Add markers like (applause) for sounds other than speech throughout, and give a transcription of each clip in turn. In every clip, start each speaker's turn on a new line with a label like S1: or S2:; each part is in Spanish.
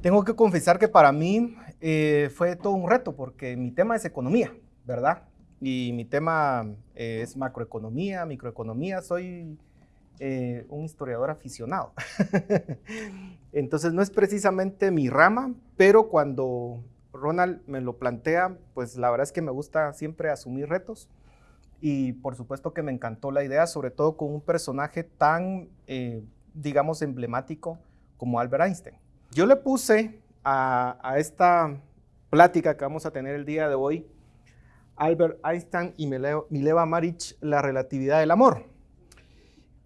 S1: Tengo que confesar que para mí eh, fue todo un reto porque mi tema es economía, ¿verdad? Y mi tema eh, es macroeconomía, microeconomía. Soy eh, un historiador aficionado. (laughs) Entonces no es precisamente mi rama, pero cuando Ronald me lo plantea, pues la verdad es que me gusta siempre asumir retos. Y por supuesto que me encantó la idea, sobre todo con un personaje tan, digamos, emblemático como Albert Einstein. Yo le puse a, esta plática que vamos a tener el día de hoy, Albert Einstein y Mileva Maric, la relatividad del amor.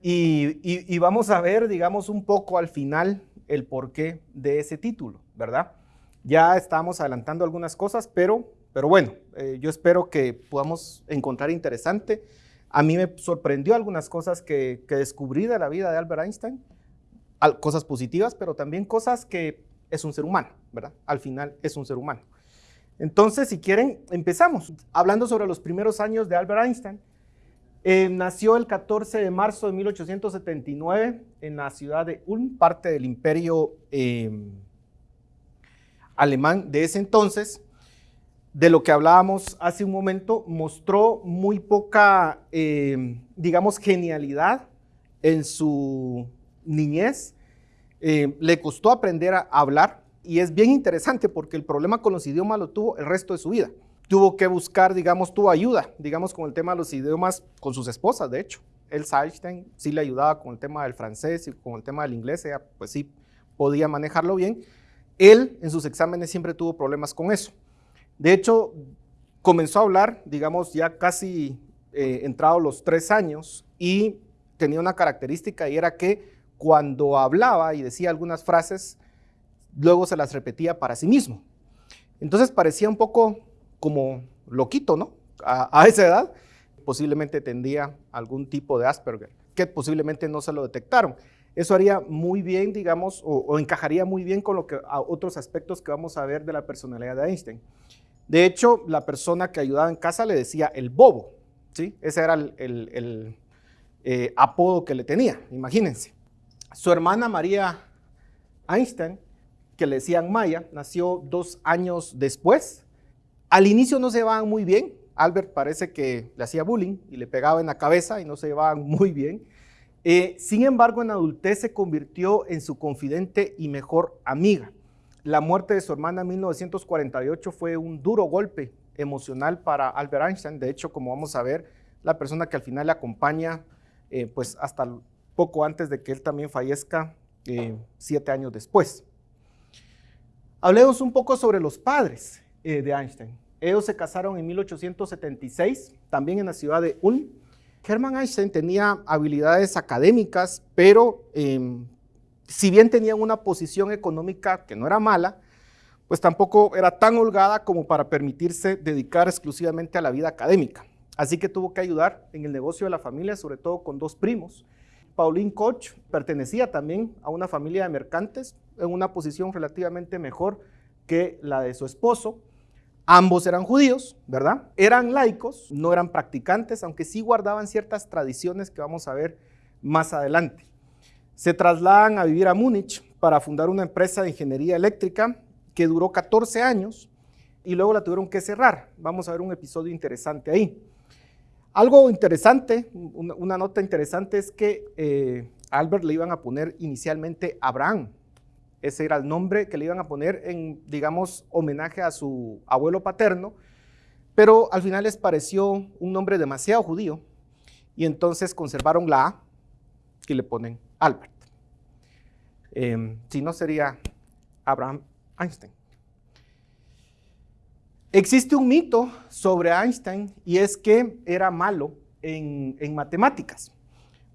S1: Y, vamos a ver, digamos, un poco al final el porqué de ese título, ¿verdad? Ya estamos adelantando algunas cosas, pero, pero bueno, eh, yo espero que podamos encontrar interesante. A mí me sorprendió algunas cosas que, que descubrí de la vida de Albert Einstein cosas positivas, pero también cosas que es un ser humano, ¿verdad? Al final es un ser humano. Entonces, si quieren, empezamos. Hablando sobre los primeros años de Albert Einstein. Eh, nació el 14 de marzo de 1879 en la ciudad de Ulm, parte del imperio em, alemán de ese entonces. De lo que hablábamos hace un momento, mostró muy poca, em, digamos, genialidad en su niñez, eh, le costó aprender a hablar y es bien interesante porque el problema con los idiomas lo tuvo el resto de su vida. Tuvo que buscar, digamos, tuvo ayuda, digamos, con el tema de los idiomas con sus esposas, de hecho. Elsa Einstein sí le ayudaba con el tema del francés y con el tema del inglés, pues sí podía manejarlo bien. Él en sus exámenes siempre tuvo problemas con eso. De hecho, comenzó a hablar, digamos, ya casi eh, entrado los tres años y tenía una característica y era que cuando hablaba y decía algunas frases, luego se las repetía para sí mismo. Entonces parecía un poco como loquito, ¿no? A, esa edad, posiblemente tendría algún tipo de Asperger, que posiblemente no se lo detectaron. Eso haría muy bien, digamos, o, encajaría muy bien con otros aspectos que vamos a ver de la personalidad de Einstein. De hecho, la persona que ayudaba en casa le decía el bobo, ¿sí? Ese era el, eh, apodo que le tenía, imagínense. Su hermana María Einstein, que le decían Maya, nació dos años después. Al inicio no se llevaban muy bien. Albert parece que le hacía bullying y le pegaba en la cabeza y no se llevaban (laughs) muy bien. Eh, sin embargo, en adultez se convirtió en su confidente y mejor amiga. La muerte de su hermana en 1948 fue un duro golpe emocional para Albert Einstein. De hecho, como vamos a ver, la persona que al final le acompaña, eh, pues hasta poco antes de que él también fallezca, eh, siete años después. Hablemos un poco sobre los padres eh, de Einstein. Ellos se casaron en 1876, también en la ciudad de Ulm. Hermann Einstein tenía habilidades académicas, pero em, si bien tenían una posición económica que no era mala, pues tampoco era tan holgada como para permitirse dedicar exclusivamente a la vida académica. Así que tuvo que ayudar en el negocio de la familia, sobre todo con dos primos, Pauline Koch pertenecía también a una familia de mercantes en una posición relativamente mejor que la de su esposo. Ambos eran judíos, ¿verdad? Eran laicos, no eran practicantes, aunque sí guardaban ciertas tradiciones que vamos a ver más adelante. Se trasladan a vivir a Múnich para fundar una empresa de ingeniería eléctrica que duró 14 años y luego la tuvieron que cerrar. Vamos a ver un episodio interesante ahí. Algo interesante, una, nota interesante es que eh, Albert le iban a poner inicialmente Abraham. Ese era el nombre que le iban a poner en, digamos, homenaje a su abuelo paterno, pero al final les pareció un nombre demasiado judío y entonces conservaron la A y le ponen Albert. Em, si no sería Abraham Einstein. Existe un mito sobre Einstein y es que era malo en, matemáticas.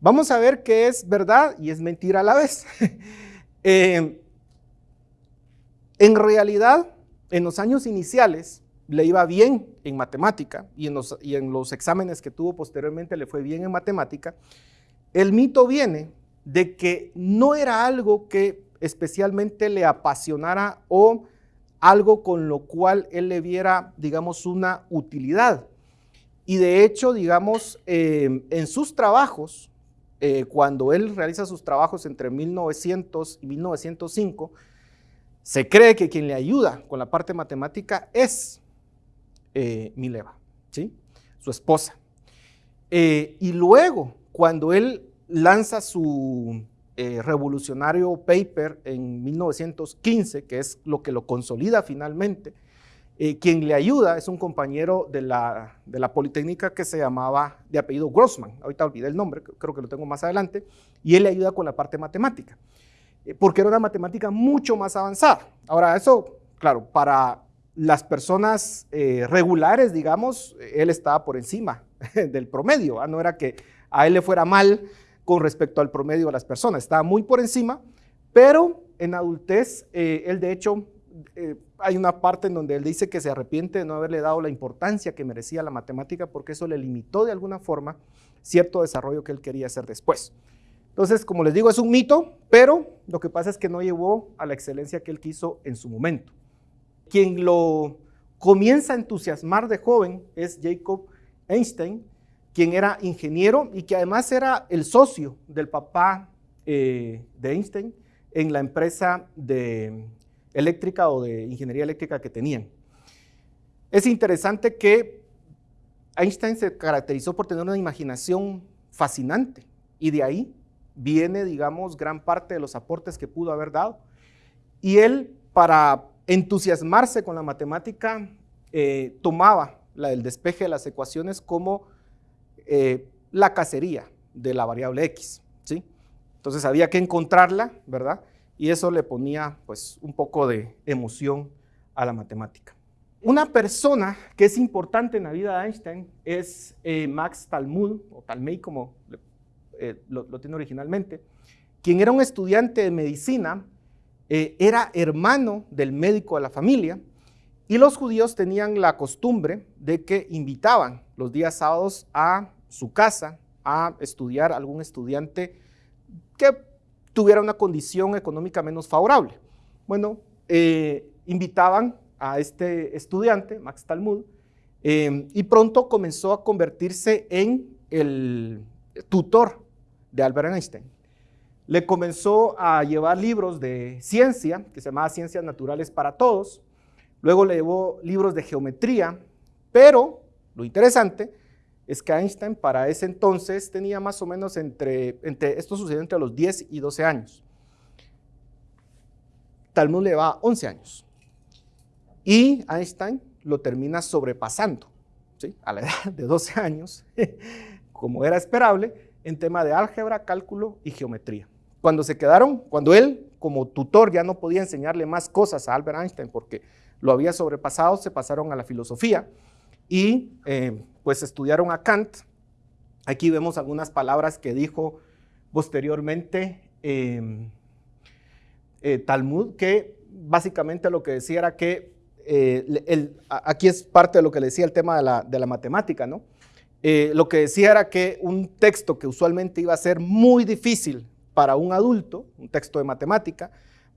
S1: Vamos a ver qué es verdad y es mentira a la vez. (laughs) Eh, en realidad, en los años iniciales le iba bien en matemática y en, los, y en los exámenes que tuvo posteriormente le fue bien en matemática. El mito viene de que no era algo que especialmente le apasionara o algo con lo cual él le viera, digamos, una utilidad. Y de hecho, digamos, em, en sus trabajos, eh, cuando él realiza sus trabajos entre 1900 y 1905, Se cree que quien le ayuda con la parte matemática es eh, Mileva, ¿sí? su esposa. Eh, y luego, cuando él lanza su eh, revolucionario paper en 1915, que es lo que lo consolida finalmente, quien le ayuda es un compañero de la, de la Politécnica que se llamaba de apellido Grossman, ahorita olvidé el nombre, creo que lo tengo más adelante, y él le ayuda con la parte matemática. Eh, porque era una matemática mucho más avanzada. Ahora, eso, claro, para las personas eh, regulares, digamos, él estaba por encima (laughs) del promedio, no era que a él le fuera mal con respecto al promedio de las personas, estaba muy por encima, pero en adultez, eh, él de hecho, hay una parte en donde él dice que se arrepiente de no haberle dado la importancia que merecía la matemática porque eso le limitó de alguna forma cierto desarrollo que él quería hacer después. Entonces, como les digo, es un mito, pero lo que pasa es que no llevó a la excelencia que él quiso en su momento. Quien lo comienza a entusiasmar de joven es Jacob Einstein, quien era ingeniero y que además era el socio del papá eh, de Einstein en la empresa de eléctrica o de ingeniería eléctrica que tenían. Es interesante que Einstein se caracterizó por tener una imaginación fascinante y de ahí viene, digamos, gran parte de los aportes que pudo haber dado. Y él, para entusiasmarse con la matemática, eh, tomaba la del despeje de las ecuaciones como eh, la cacería de la variable x, ¿sí? Entonces había que encontrarla, ¿verdad? Y eso le ponía, pues, un poco de emoción a la matemática. Una persona que es importante en la vida de Einstein es eh, Max Talmud, o Talmey como eh, lo, tiene originalmente, quien era un estudiante de medicina, eh, era hermano del médico de la familia, y los judíos tenían la costumbre de que invitaban los días sábados a su casa a estudiar algún estudiante que tuviera una condición económica menos favorable. Bueno, eh, invitaban a este estudiante, Max Talmud, y pronto comenzó a convertirse en el tutor de Albert Einstein. Le comenzó a llevar libros de ciencia, que se llamaba Ciencias Naturales para Todos. Luego le llevó libros de geometría, pero lo interesante es que Einstein para ese entonces tenía más o menos entre, esto sucedió entre los 10 y 12 años. Talmud le va 11 años. Y Einstein lo termina sobrepasando, ¿sí? a la (laughs) edad de 12 años, (laughs) como era esperable, en tema de álgebra, cálculo y geometría. Cuando se quedaron, cuando él como tutor ya no podía enseñarle más cosas a Albert Einstein porque lo había sobrepasado, se pasaron a la filosofía y eh, pues estudiaron a Kant. Aquí vemos algunas palabras que dijo posteriormente em, eh, Talmud, que básicamente lo que decía era que, eh, aquí es parte de lo que le decía el tema de la, de la matemática, ¿no? Eh, lo que decía era que un texto que usualmente iba a ser muy difícil para un adulto, un texto de matemática,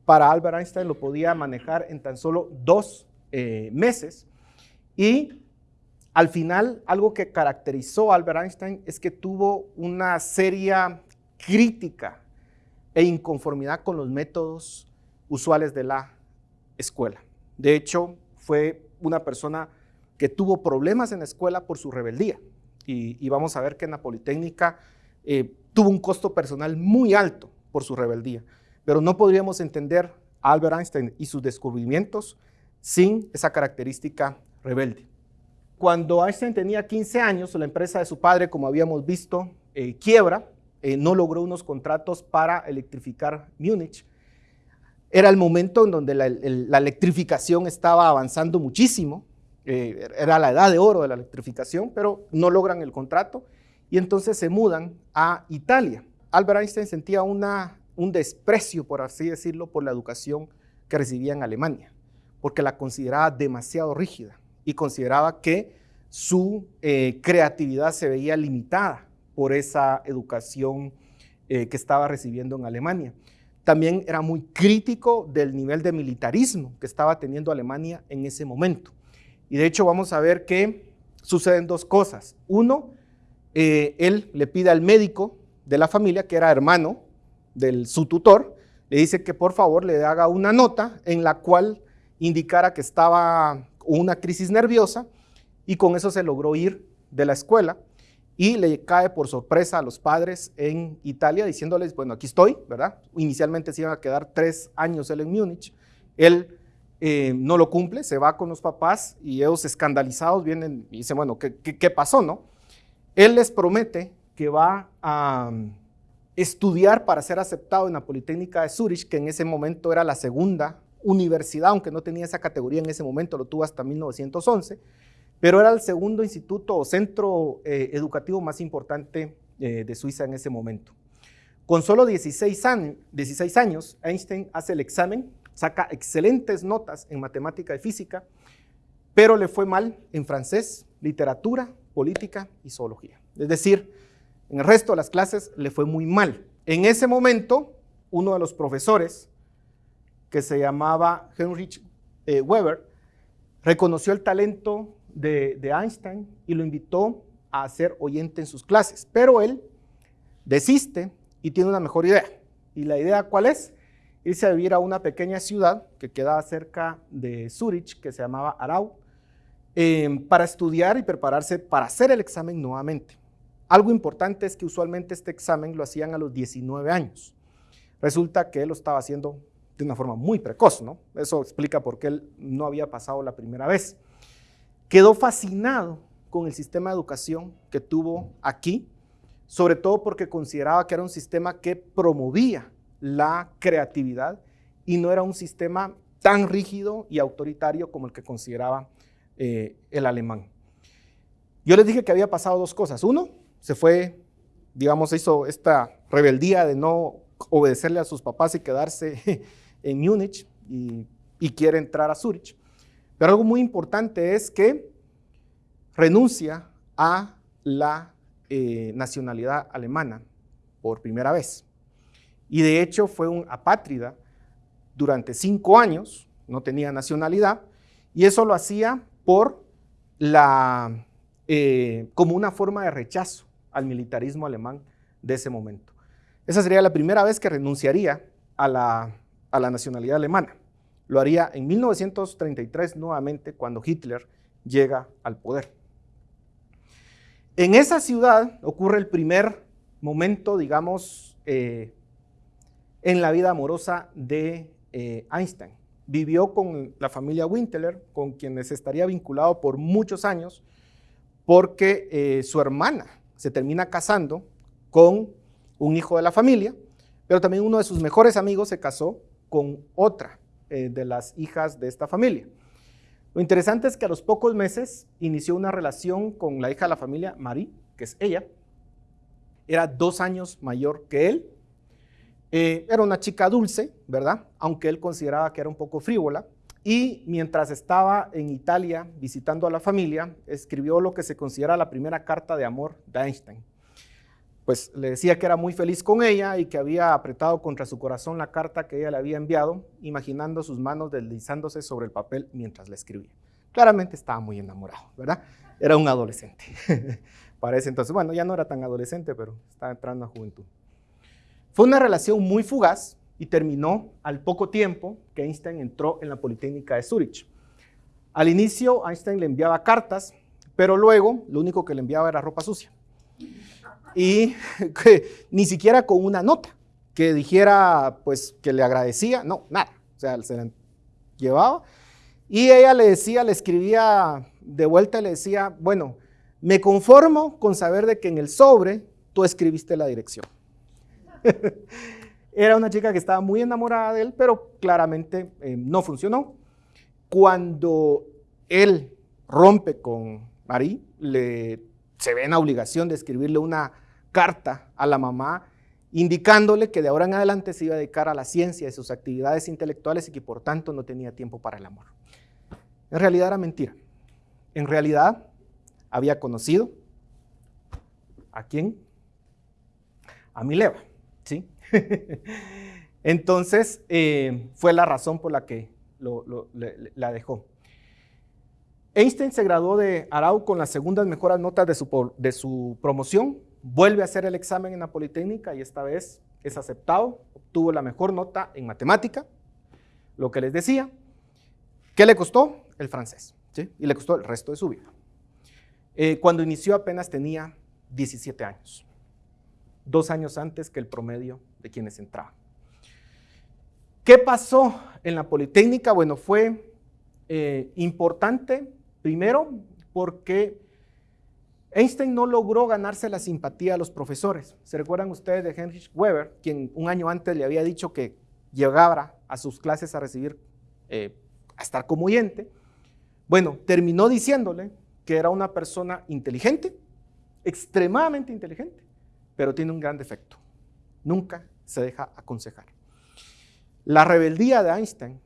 S1: para Albert Einstein lo podía manejar en tan solo dos meses. Y al final, algo que caracterizó a Albert Einstein es que tuvo una seria crítica e inconformidad con los métodos usuales de la escuela. De hecho, fue una persona que tuvo problemas en la escuela por su rebeldía y, vamos a ver que en la Politécnica eh, tuvo un costo personal muy alto por su rebeldía, pero no podríamos entender a Albert Einstein y sus descubrimientos sin esa característica rebelde. Cuando Einstein tenía 15 años, la empresa de su padre, como habíamos visto, eh, quiebra, eh, no logró unos contratos para electrificar Múnich. Era el momento en donde la electrificación estaba avanzando muchísimo eh, era la edad de oro de la electrificación, pero no logran el contrato y entonces se mudan a Italia. Albert Einstein sentía un desprecio, por así decirlo, por la educación que recibía en Alemania, porque la consideraba demasiado rígida y consideraba que su eh, creatividad se veía limitada por esa educación eh, que estaba recibiendo en Alemania. También era muy crítico del nivel de militarismo que estaba teniendo Alemania en ese momento. Y de hecho vamos a ver que suceden dos cosas. Uno, eh, él le pide al médico de la familia, que era hermano de su tutor, le dice que por favor le haga una nota en la cual indicara que estaba una crisis nerviosa y con eso se logró ir de la escuela y le cae por sorpresa a los padres en Italia diciéndoles, bueno, aquí estoy, ¿verdad? Inicialmente se iban a quedar tres años él en Múnich, él eh, no lo cumple, se va con los papás y ellos escandalizados vienen y dicen, bueno, ¿qué, qué pasó, no? Él les promete que va a mm, estudiar para ser aceptado en la Politécnica de Zurich, que en ese momento era la segunda universidad, aunque no tenía esa categoría en ese momento, lo tuvo hasta 1911, pero era el segundo instituto o centro eh, educativo más importante eh, de Suiza en ese momento. Con solo 16 años, 16 años, Einstein hace el examen, saca excelentes notas en matemática y física, pero le fue mal en francés, literatura, política y zoología. Es decir, en el resto de las clases le fue muy mal. En ese momento, uno de los profesores, que se llamaba Heinrich eh, Weber, reconoció el talento de, Einstein y lo invitó a ser oyente en sus clases. Pero él desiste y tiene una mejor idea. ¿Y la idea cuál es? Irse a vivir a una pequeña ciudad que quedaba cerca de Zurich, que se llamaba Arau, eh, para estudiar y prepararse para hacer el examen nuevamente. Algo importante es que usualmente este examen lo hacían a los 19 años. Resulta que él lo estaba haciendo de una forma muy precoz, ¿no? Eso explica por qué él no había pasado la primera vez. Quedó fascinado con el sistema de educación que tuvo aquí, sobre todo porque consideraba que era un sistema que promovía la creatividad y no era un sistema tan rígido y autoritario como el que consideraba eh, el alemán. Yo les dije que había pasado dos cosas. Uno, se fue, digamos, hizo esta rebeldía de no obedecerle a sus papás y quedarse (laughs) en Múnich y, quiere entrar a Zurich. Pero algo muy importante es que renuncia a la eh, nacionalidad alemana por primera vez. Y de hecho fue un apátrida durante cinco años, no tenía nacionalidad, y eso lo hacía por la, eh, como una forma de rechazo al militarismo alemán de ese momento. Esa sería la primera vez que renunciaría a la, a la nacionalidad alemana. Lo haría en 1933 nuevamente cuando Hitler llega al poder. En esa ciudad ocurre el primer momento, digamos, eh, en la vida amorosa de eh, Einstein. Vivió con la familia Winteler, con quienes estaría vinculado por muchos años, porque eh, su hermana se termina casando con un hijo de la familia, pero también uno de sus mejores amigos se casó con otra eh, de las hijas de esta familia. Lo interesante es que a los pocos meses inició una relación con la hija de la familia, Marie, que es ella. Era dos años mayor que él. Eh, era una chica dulce, ¿verdad? Aunque él consideraba que era un poco frívola. Y mientras estaba en Italia visitando a la familia, escribió lo que se considera la primera carta de amor de Einstein pues le decía que era muy feliz con ella y que había apretado contra su corazón la carta que ella le había enviado, imaginando sus manos deslizándose sobre el papel mientras le escribía. Claramente estaba muy enamorado, ¿verdad? Era un adolescente. (laughs) Parece entonces, bueno, ya no era tan adolescente, pero estaba entrando a juventud. Fue una relación muy fugaz y terminó al poco tiempo que Einstein entró en la Politécnica de Zurich. Al inicio, Einstein le enviaba cartas, pero luego lo único que le enviaba era ropa sucia y (laughs) que, ni siquiera con una nota que dijera pues que le agradecía, no, nada, o sea, se la llevaba y ella le decía, le escribía de vuelta le decía, bueno, me conformo con saber de que en el sobre tú escribiste la dirección. (laughs) Era una chica que estaba muy enamorada de él, pero claramente eh, no funcionó. Cuando él rompe con Marie, le se ve en la obligación de escribirle una carta a la mamá indicándole que de ahora en adelante se iba a dedicar a la ciencia y sus actividades intelectuales y que por tanto no tenía tiempo para el amor. En realidad era mentira. En realidad había conocido a quién? A Mileva, ¿sí? (laughs) Entonces eh, fue la razón por la que la dejó. Einstein se graduó de Arau con las segundas mejores notas de su, de su promoción, vuelve a hacer el examen en la Politécnica y esta vez es aceptado, tuvo la mejor nota en matemática, lo que les decía. ¿Qué le costó? El francés, ¿sí? Y le costó el resto de su vida. Eh, cuando inició apenas tenía 17 años, dos años antes que el promedio de quienes entraban. ¿Qué pasó en la Politécnica? Bueno, fue eh, importante, primero, porque Einstein no logró ganarse la simpatía de los profesores. ¿Se recuerdan ustedes de Heinrich Weber, quien un año antes le había dicho que llegara a sus clases a recibir, eh, a estar como oyente? Bueno, terminó diciéndole que era una persona inteligente, extremadamente inteligente, pero tiene un gran defecto. Nunca se deja aconsejar. La rebeldía de Einstein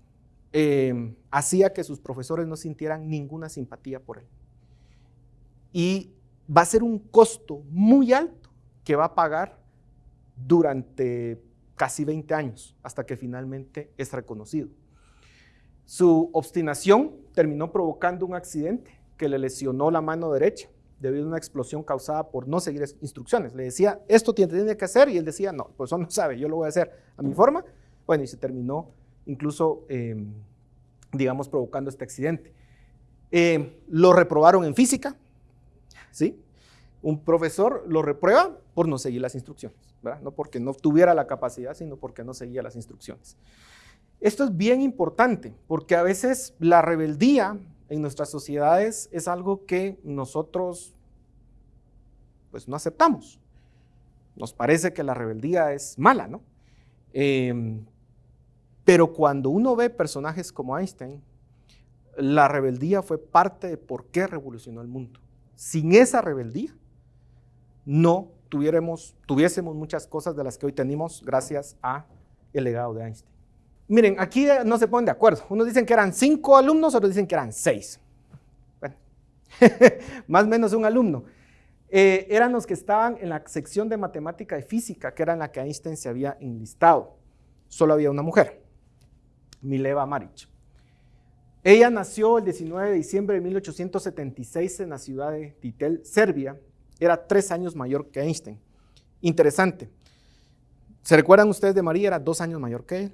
S1: eh, hacía que sus profesores no sintieran ninguna simpatía por él. Y va a ser un costo muy alto que va a pagar durante casi 20 años, hasta que finalmente es reconocido. Su obstinación terminó provocando un accidente que le lesionó la mano derecha debido a una explosión causada por no seguir instrucciones. Le decía, esto tiene que hacer, y él decía, no, pues eso no sabe, yo lo voy a hacer a mi forma. Bueno, y se terminó incluso, em, digamos, provocando este accidente. Em, lo reprobaron en física, ¿sí? Un profesor lo reprueba por no seguir las instrucciones, ¿verdad? No porque no tuviera la capacidad, sino porque no seguía las instrucciones. Esto es bien importante, porque a veces la rebeldía en nuestras sociedades es algo que nosotros pues no aceptamos. Nos parece que la rebeldía es mala, ¿no? Em, pero cuando uno ve personajes como Einstein, la rebeldía fue parte de por qué revolucionó el mundo. Sin esa rebeldía, no tuviéramos, tuviésemos muchas cosas de las que hoy tenemos gracias a el legado de Einstein. Miren, aquí no se ponen de acuerdo. Unos dicen que eran cinco alumnos, otros dicen que eran seis. Bueno, (laughs) más o menos un alumno. Eh, eran los que estaban en la sección de matemática y física, que era en la que Einstein se había enlistado. Solo había una mujer, Mileva Maric. Ella nació el 19 de diciembre de 1876 en la ciudad de Titel, Serbia. Era tres años mayor que Einstein. Interesante. ¿Se recuerdan ustedes de María? Era dos años mayor que él.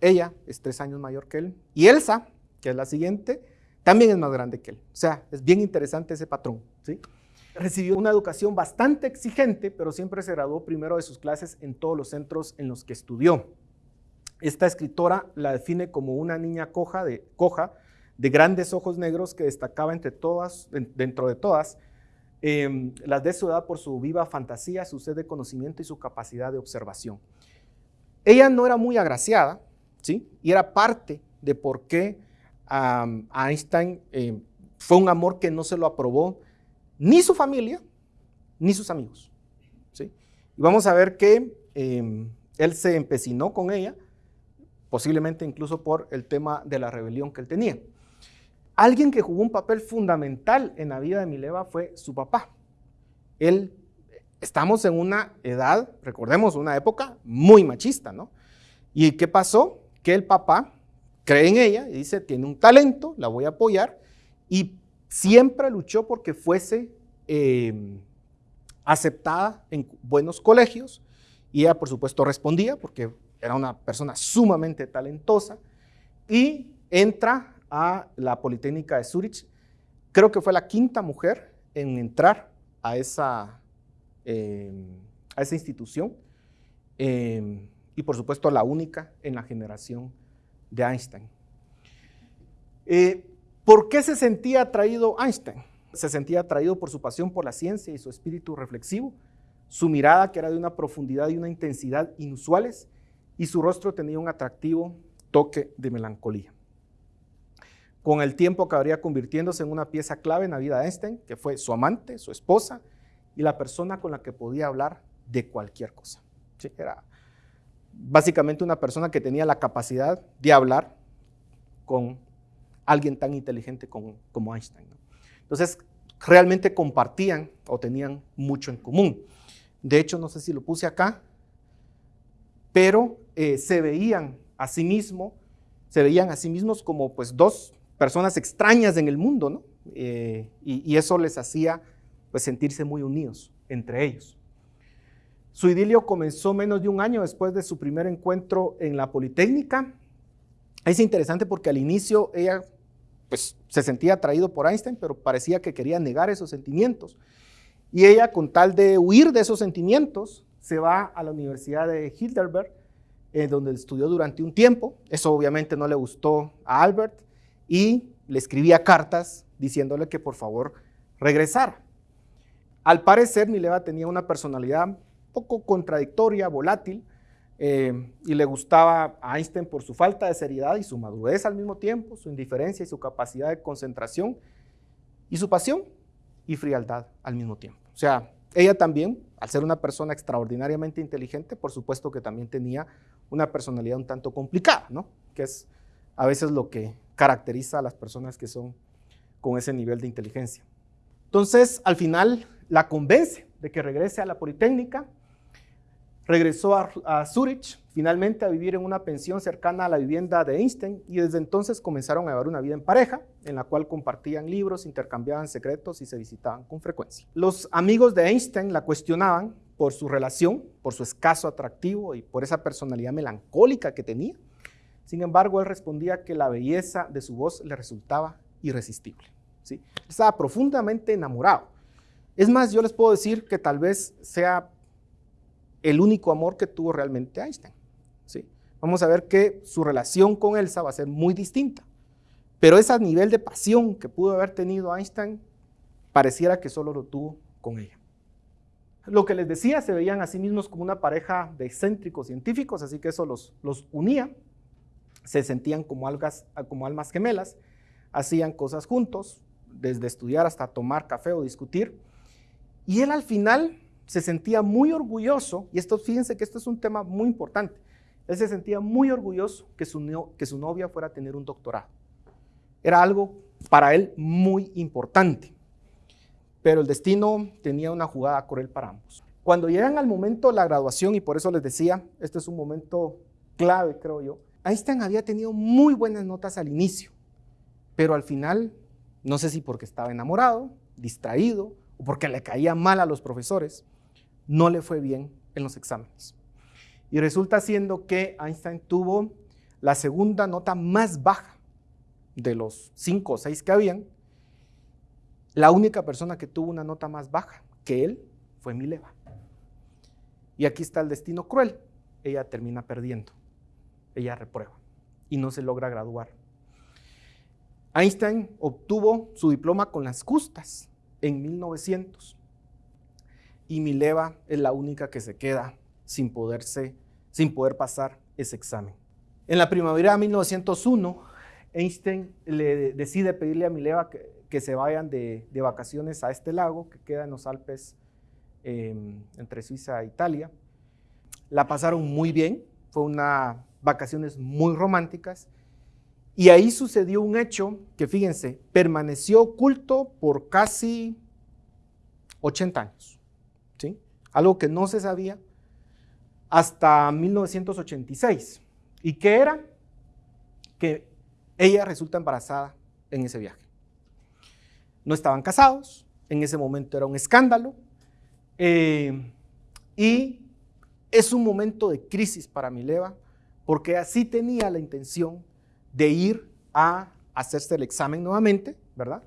S1: Ella es tres años mayor que él. Y Elsa, que es la siguiente, también es más grande que él. O sea, es bien interesante ese patrón. ¿sí? Recibió una educación bastante exigente, pero siempre se graduó primero de sus clases en todos los centros en los que estudió. Esta escritora la define como una niña coja de, coja, de grandes ojos negros que destacaba entre todas, dentro de todas em, las de su edad por su viva fantasía, su sed de conocimiento y su capacidad de observación. Ella no era muy agraciada, ¿sí? Y era parte de por qué Einstein em, fue un amor que no se lo aprobó ni su familia, ni sus amigos, ¿sí? Y vamos a ver que em, él se empecinó con ella, posiblemente incluso por el tema de la rebelión que él tenía. Alguien que jugó un papel fundamental en la vida de Mileva fue su papá. Él, estamos en una edad, recordemos, una época muy machista, ¿no? ¿Y qué pasó? Que el papá cree en ella y dice, tiene un talento, la voy a apoyar, y siempre luchó porque fuese em, aceptada en buenos colegios, y ella por supuesto respondía porque era una persona sumamente talentosa y entra a la Politécnica de Zurich. Creo que fue la quinta mujer en entrar a esa, em, a esa institución em, y por supuesto la única en la generación de Einstein. Eh, ¿Por qué se sentía atraído Einstein? Se sentía atraído por su pasión por la ciencia y su espíritu reflexivo, su mirada que era de una profundidad y una intensidad inusuales y su rostro tenía un atractivo toque de melancolía. Con el tiempo acabaría convirtiéndose en una pieza clave en la vida de Einstein, que fue su amante, su esposa y la persona con la que podía hablar de cualquier cosa. Era básicamente una persona que tenía la capacidad de hablar con alguien tan inteligente como, Einstein. Entonces, realmente compartían o tenían mucho en común. De hecho, no sé si lo puse acá, pero eh, se veían a sí mismos, se veían a sí mismos como pues dos personas extrañas en el mundo, ¿no? Eh, y, eso les hacía pues sentirse muy unidos entre ellos. Su idilio comenzó menos de un año después de su primer encuentro en la Politécnica. Es interesante porque al inicio ella pues, se sentía atraído por Einstein, pero parecía que quería negar esos sentimientos. Y ella, con tal de huir de esos sentimientos, se va a la Universidad de Heidelberg, eh, donde estudió durante un tiempo. Eso obviamente no le gustó a Albert y le escribía cartas diciéndole que por favor regresara. Al parecer, Mileva tenía una personalidad poco contradictoria, volátil, eh, y le gustaba a Einstein por su falta de seriedad y su madurez al mismo tiempo, su indiferencia y su capacidad de concentración, y su pasión y frialdad al mismo tiempo. O sea, ella también, al ser una persona extraordinariamente inteligente, por supuesto que también tenía una personalidad un tanto complicada, ¿no? Que es a veces lo que caracteriza a las personas que son con ese nivel de inteligencia. Entonces, al final, la convence de que regrese a la Politécnica, Regresó a, Zurich, finalmente a vivir en una pensión cercana a la vivienda de Einstein y desde entonces comenzaron a llevar una vida en pareja, en la cual compartían libros, intercambiaban secretos y se visitaban con frecuencia. Los amigos de Einstein la cuestionaban por su relación, por su escaso atractivo y por esa personalidad melancólica que tenía. Sin embargo, él respondía que la belleza de su voz le resultaba irresistible. ¿sí? Estaba profundamente enamorado. Es más, yo les puedo decir que tal vez sea el único amor que tuvo realmente Einstein. ¿sí? Vamos a ver que su relación con Elsa va a ser muy distinta. Pero ese nivel de pasión que pudo haber tenido Einstein, pareciera que solo lo tuvo con ella. Lo que les decía, se veían a sí mismos como una pareja de excéntricos científicos, así que eso los, los unía. Se sentían como, algas, como almas gemelas, hacían cosas juntos, desde estudiar hasta tomar café o discutir. Y él al final se sentía muy orgulloso, y esto, fíjense que esto es un tema muy importante, él se sentía muy orgulloso que su, que su novia fuera a tener un doctorado. Era algo para él muy importante, pero el destino tenía una jugada cruel para ambos. Cuando llegan al momento de la graduación, y por eso les decía, este es un momento clave, creo yo, Einstein había tenido muy buenas notas al inicio, pero al final, no sé si porque estaba enamorado, distraído, o porque le caía mal a los profesores, no le fue bien en los exámenes. Y resulta siendo que Einstein tuvo la segunda nota más baja de los cinco o seis que habían. La única persona que tuvo una nota más baja que él fue Mileva. Y aquí está el destino cruel. Ella termina perdiendo. Ella reprueba y no se logra graduar. Einstein obtuvo su diploma con las justas en 1900 y Mileva es la única que se queda sin, poderse, sin poder pasar ese examen. En la primavera de 1901, Einstein le decide pedirle a Mileva que, se vayan de, vacaciones a este lago que queda en los Alpes em, entre Suiza e Italia. La pasaron muy bien, fue unas vacaciones muy románticas y ahí sucedió un hecho que, fíjense, permaneció oculto por casi 80 años algo que no se sabía hasta 1986. ¿Y qué era? Que ella resulta embarazada en ese viaje. No estaban casados, en ese momento era un escándalo, eh, y es un momento de crisis para Mileva, porque así tenía la intención de ir a hacerse el examen nuevamente, ¿verdad?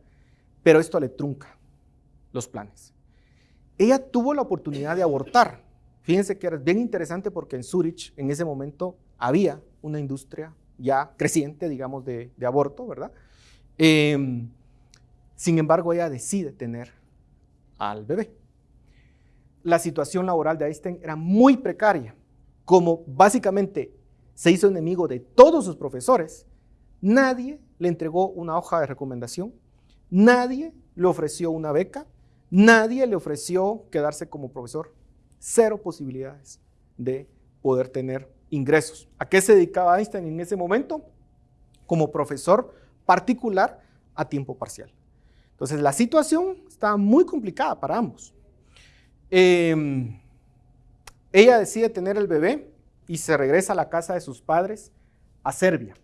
S1: Pero esto le trunca los planes. Ella tuvo la oportunidad de abortar. Fíjense que era bien interesante porque en Zurich en ese momento había una industria ya creciente, digamos, de, aborto, ¿verdad? Em, sin embargo, ella decide tener al bebé. La situación laboral de Einstein era muy precaria. Como básicamente se hizo enemigo de todos sus profesores, nadie le entregó una hoja de recomendación, nadie le ofreció una beca, Nadie le ofreció quedarse como profesor. Cero posibilidades de poder tener ingresos. ¿A qué se dedicaba Einstein en ese momento? Como profesor particular a tiempo parcial. Entonces la situación estaba muy complicada para ambos. Em, ella decide tener el bebé y se regresa a la casa de sus padres a Serbia.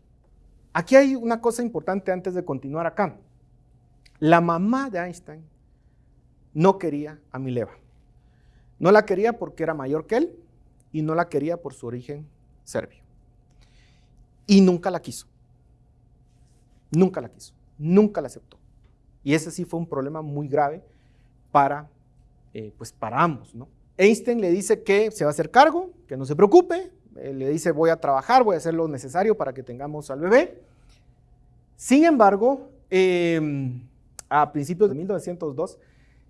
S1: Aquí hay una cosa importante antes de continuar acá. La mamá de Einstein no quería a Mileva. No la quería porque era mayor que él y no la quería por su origen serbio. Y nunca la quiso. Nunca la quiso. Nunca la aceptó. Y ese sí fue un problema muy grave para, eh, pues para ambos. ¿no? Einstein le dice que se va a hacer cargo, que no se preocupe. le dice voy a trabajar, voy a hacer lo necesario para que tengamos al bebé. Sin embargo, em, a principios de 1902,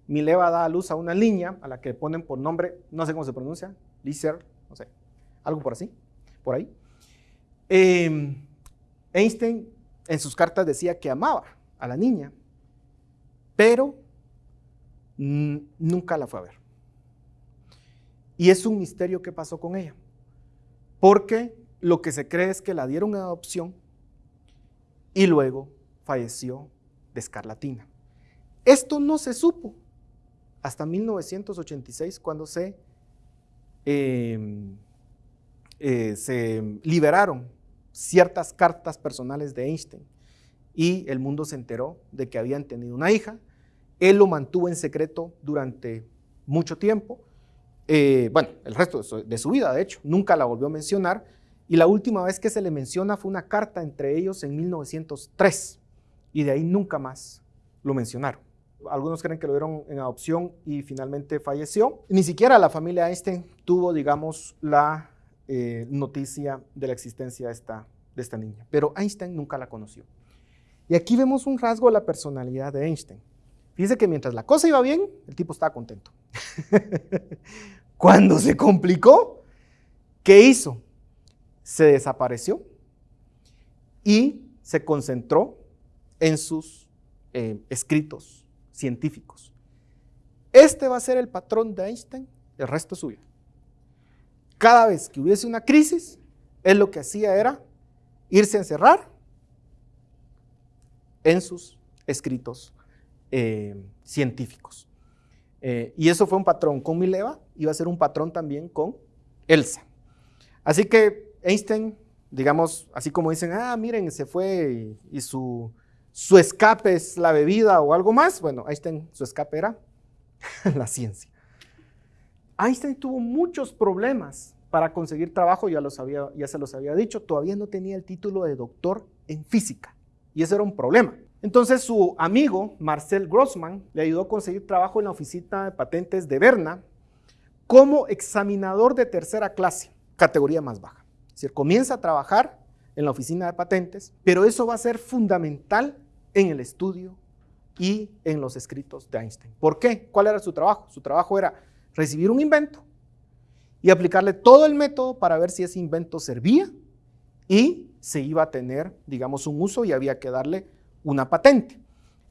S1: Mileva da a luz a una niña a la que ponen por nombre, no sé cómo se pronuncia, Lizer, no sé, algo por así, por ahí. Em, Einstein en sus cartas decía que amaba a la niña, pero nunca la fue a ver. Y es un misterio qué pasó con ella, porque lo que se cree es que la dieron en adopción y luego falleció de escarlatina. Esto no se supo hasta 1986 cuando se, em, eh, se liberaron ciertas cartas personales de Einstein y el mundo se enteró de que habían tenido una hija. Él lo mantuvo en secreto durante mucho tiempo, eh, bueno, el resto de su, vida, de hecho, nunca la volvió a mencionar, y la última vez que se le menciona fue una carta entre ellos en 1903, y de ahí nunca más lo mencionaron. Algunos creen que lo dieron en adopción y finalmente falleció. Ni siquiera la familia Einstein tuvo, digamos, la eh, noticia de la existencia de esta, niña, pero Einstein nunca la conoció. Y aquí vemos un rasgo de la personalidad de Einstein. Fíjense que mientras la cosa iba bien, el tipo estaba contento. (laughs) Cuando se complicó, ¿qué hizo? Se desapareció y se concentró en sus eh, escritos científicos. Este va a ser el patrón de Einstein el resto suyo. Cada vez que hubiese una crisis, él lo que hacía era irse a encerrar en sus escritos eh, científicos. Eh, y eso fue un patrón con Mileva, iba a ser un patrón también con Elsa. Así que Einstein, digamos, así como dicen, ah, miren, se fue y, su, su escape es la bebida o algo más, bueno, Einstein, su escape era (laughs) la ciencia. Einstein tuvo muchos problemas para conseguir trabajo, ya, los había, ya se los había dicho, todavía no tenía el título de doctor en física. Y ese era un problema. Entonces su amigo Marcel Grossman le ayudó a conseguir trabajo en la oficina de patentes de Berna como examinador de tercera clase, categoría más baja. Es decir, comienza a trabajar en la oficina de patentes, pero eso va a ser fundamental en el estudio y en los escritos de Einstein. ¿Por qué? ¿Cuál era su trabajo? Su trabajo era recibir un invento y aplicarle todo el método para ver si ese invento servía y se iba a tener, digamos, un uso y había que darle una patente.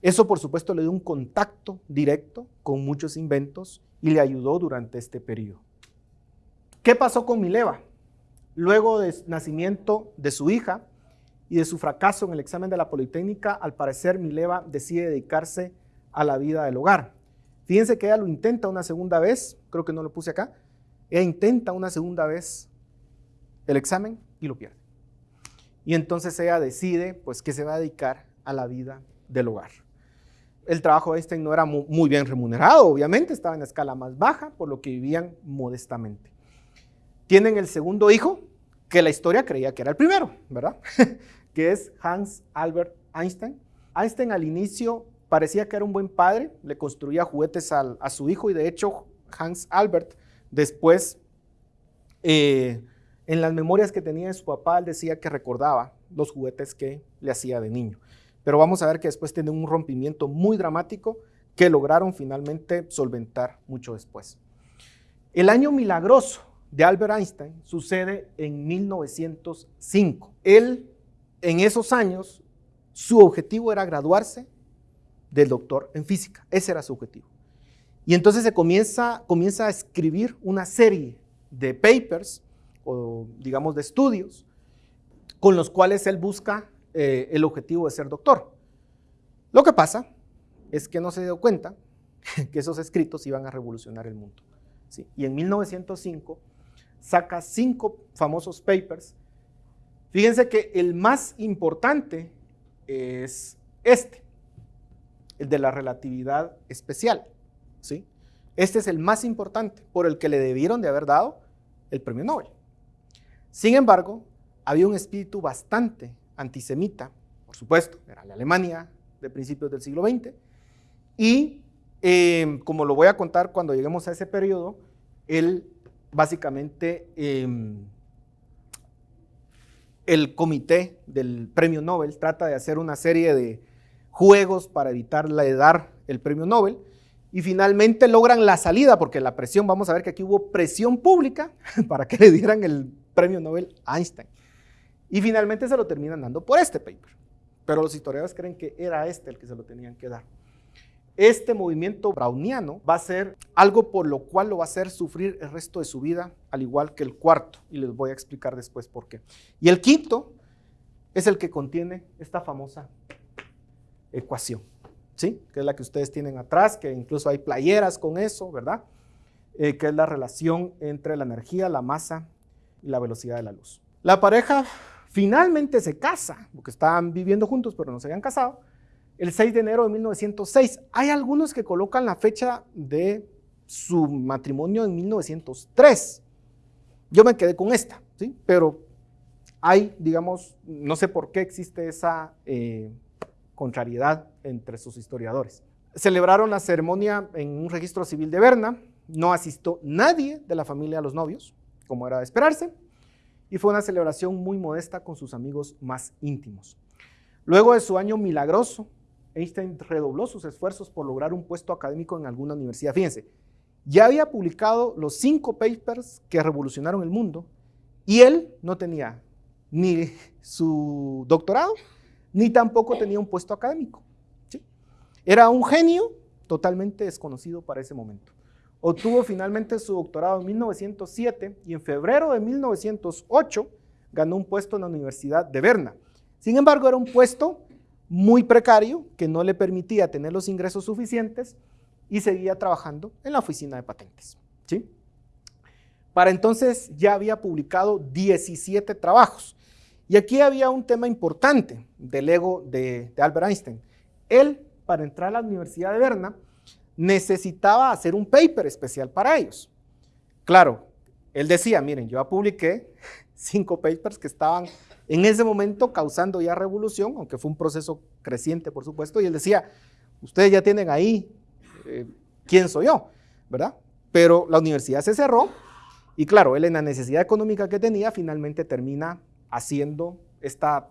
S1: Eso, por supuesto, le dio un contacto directo con muchos inventos y le ayudó durante este periodo. ¿Qué pasó con Mileva? Luego del nacimiento de su hija y de su fracaso en el examen de la Politécnica, al parecer Mileva decide dedicarse a la vida del hogar. Fíjense que ella lo intenta una segunda vez, creo que no lo puse acá, ella intenta una segunda vez el examen y lo pierde. Y entonces ella decide pues que se va a dedicar a la vida del hogar. El trabajo de Einstein no era muy bien remunerado, obviamente, estaba en la escala más baja, por lo que vivían modestamente. Tienen el segundo hijo, que la historia creía que era el primero, ¿verdad? (laughs) que es Hans Albert Einstein. Einstein al inicio parecía que era un buen padre, le construía juguetes a su hijo y de hecho Hans Albert después eh, en las memorias que tenía de su papá, él decía que recordaba los juguetes que le hacía de niño. Pero vamos a ver que después tiene un rompimiento muy dramático que lograron finalmente solventar mucho después. El año milagroso de Albert Einstein sucede en 1905. Él, en esos años, su objetivo era graduarse del doctor en física. Ese era su objetivo. Y entonces se comienza, comienza a escribir una serie de papers o digamos de estudios con los cuales él busca eh, el objetivo de ser doctor. Lo que pasa es que no se dio cuenta (laughs) que esos escritos iban a revolucionar el mundo. ¿sí? Y en 1905 saca cinco famosos papers. Fíjense que el más importante es este, el de la relatividad especial. ¿sí? Este es el más importante, por el que le debieron de haber dado el premio Nobel. Sin embargo, había un espíritu bastante antisemita, por supuesto, era la Alemania de principios del siglo XX, y em, como lo voy a contar cuando lleguemos a ese periodo, él básicamente em, el comité del premio Nobel trata de hacer una serie de juegos para evitarle dar el premio Nobel y finalmente logran la salida porque la presión, vamos a ver que aquí hubo presión pública (laughs) para que le dieran el premio Nobel a Einstein. Y finalmente se lo terminan dando por este paper. Pero los historiadores creen que era este el que se lo tenían que dar. Este movimiento browniano va a ser algo por lo cual lo va a hacer sufrir el resto de su vida, al igual que el cuarto, y les voy a explicar después por qué. Y el quinto es el que contiene esta famosa ecuación, ¿sí? Que es la que ustedes tienen atrás, que incluso hay playeras con eso, ¿verdad? Eh, que es la relación entre la energía, la masa y la velocidad de la luz. La pareja finalmente se casa, porque estaban viviendo juntos pero no se habían casado, el 6 de enero de 1906. Hay algunos que colocan la fecha de su matrimonio en 1903. Yo me quedé con esta, ¿sí? Pero hay, digamos, no sé por qué existe esa eh, contrariedad entre sus historiadores. Celebraron la ceremonia en un registro civil de Berna, no asistió nadie de la familia a los novios, como era de esperarse, y fue una celebración muy modesta con sus amigos más íntimos. Luego de su año milagroso, Einstein redobló sus esfuerzos por lograr un puesto académico en alguna universidad. Fíjense, ya había publicado los cinco papers que revolucionaron el mundo y él no tenía ni su doctorado, ni tampoco tenía un puesto académico. Era un genio totalmente desconocido para ese momento. Obtuvo finalmente su doctorado en 1907 y en febrero de 1908 ganó un puesto en la Universidad de Berna. Sin embargo, era un puesto muy precario que no le permitía tener los ingresos suficientes y seguía trabajando en la oficina de patentes. ¿sí? Para entonces ya había publicado 17 trabajos. Y aquí había un tema importante del ego de, de Albert Einstein. Él, para entrar a la Universidad de Berna, necesitaba hacer un paper especial para ellos. Claro, él decía, miren, yo ya publiqué (laughs) cinco papers que estaban en ese momento causando ya revolución, aunque fue un proceso creciente, por supuesto, y él decía, ustedes ya tienen ahí eh, quién soy yo, ¿verdad? Pero la universidad se cerró y claro, él en la necesidad económica que tenía, finalmente termina haciendo esta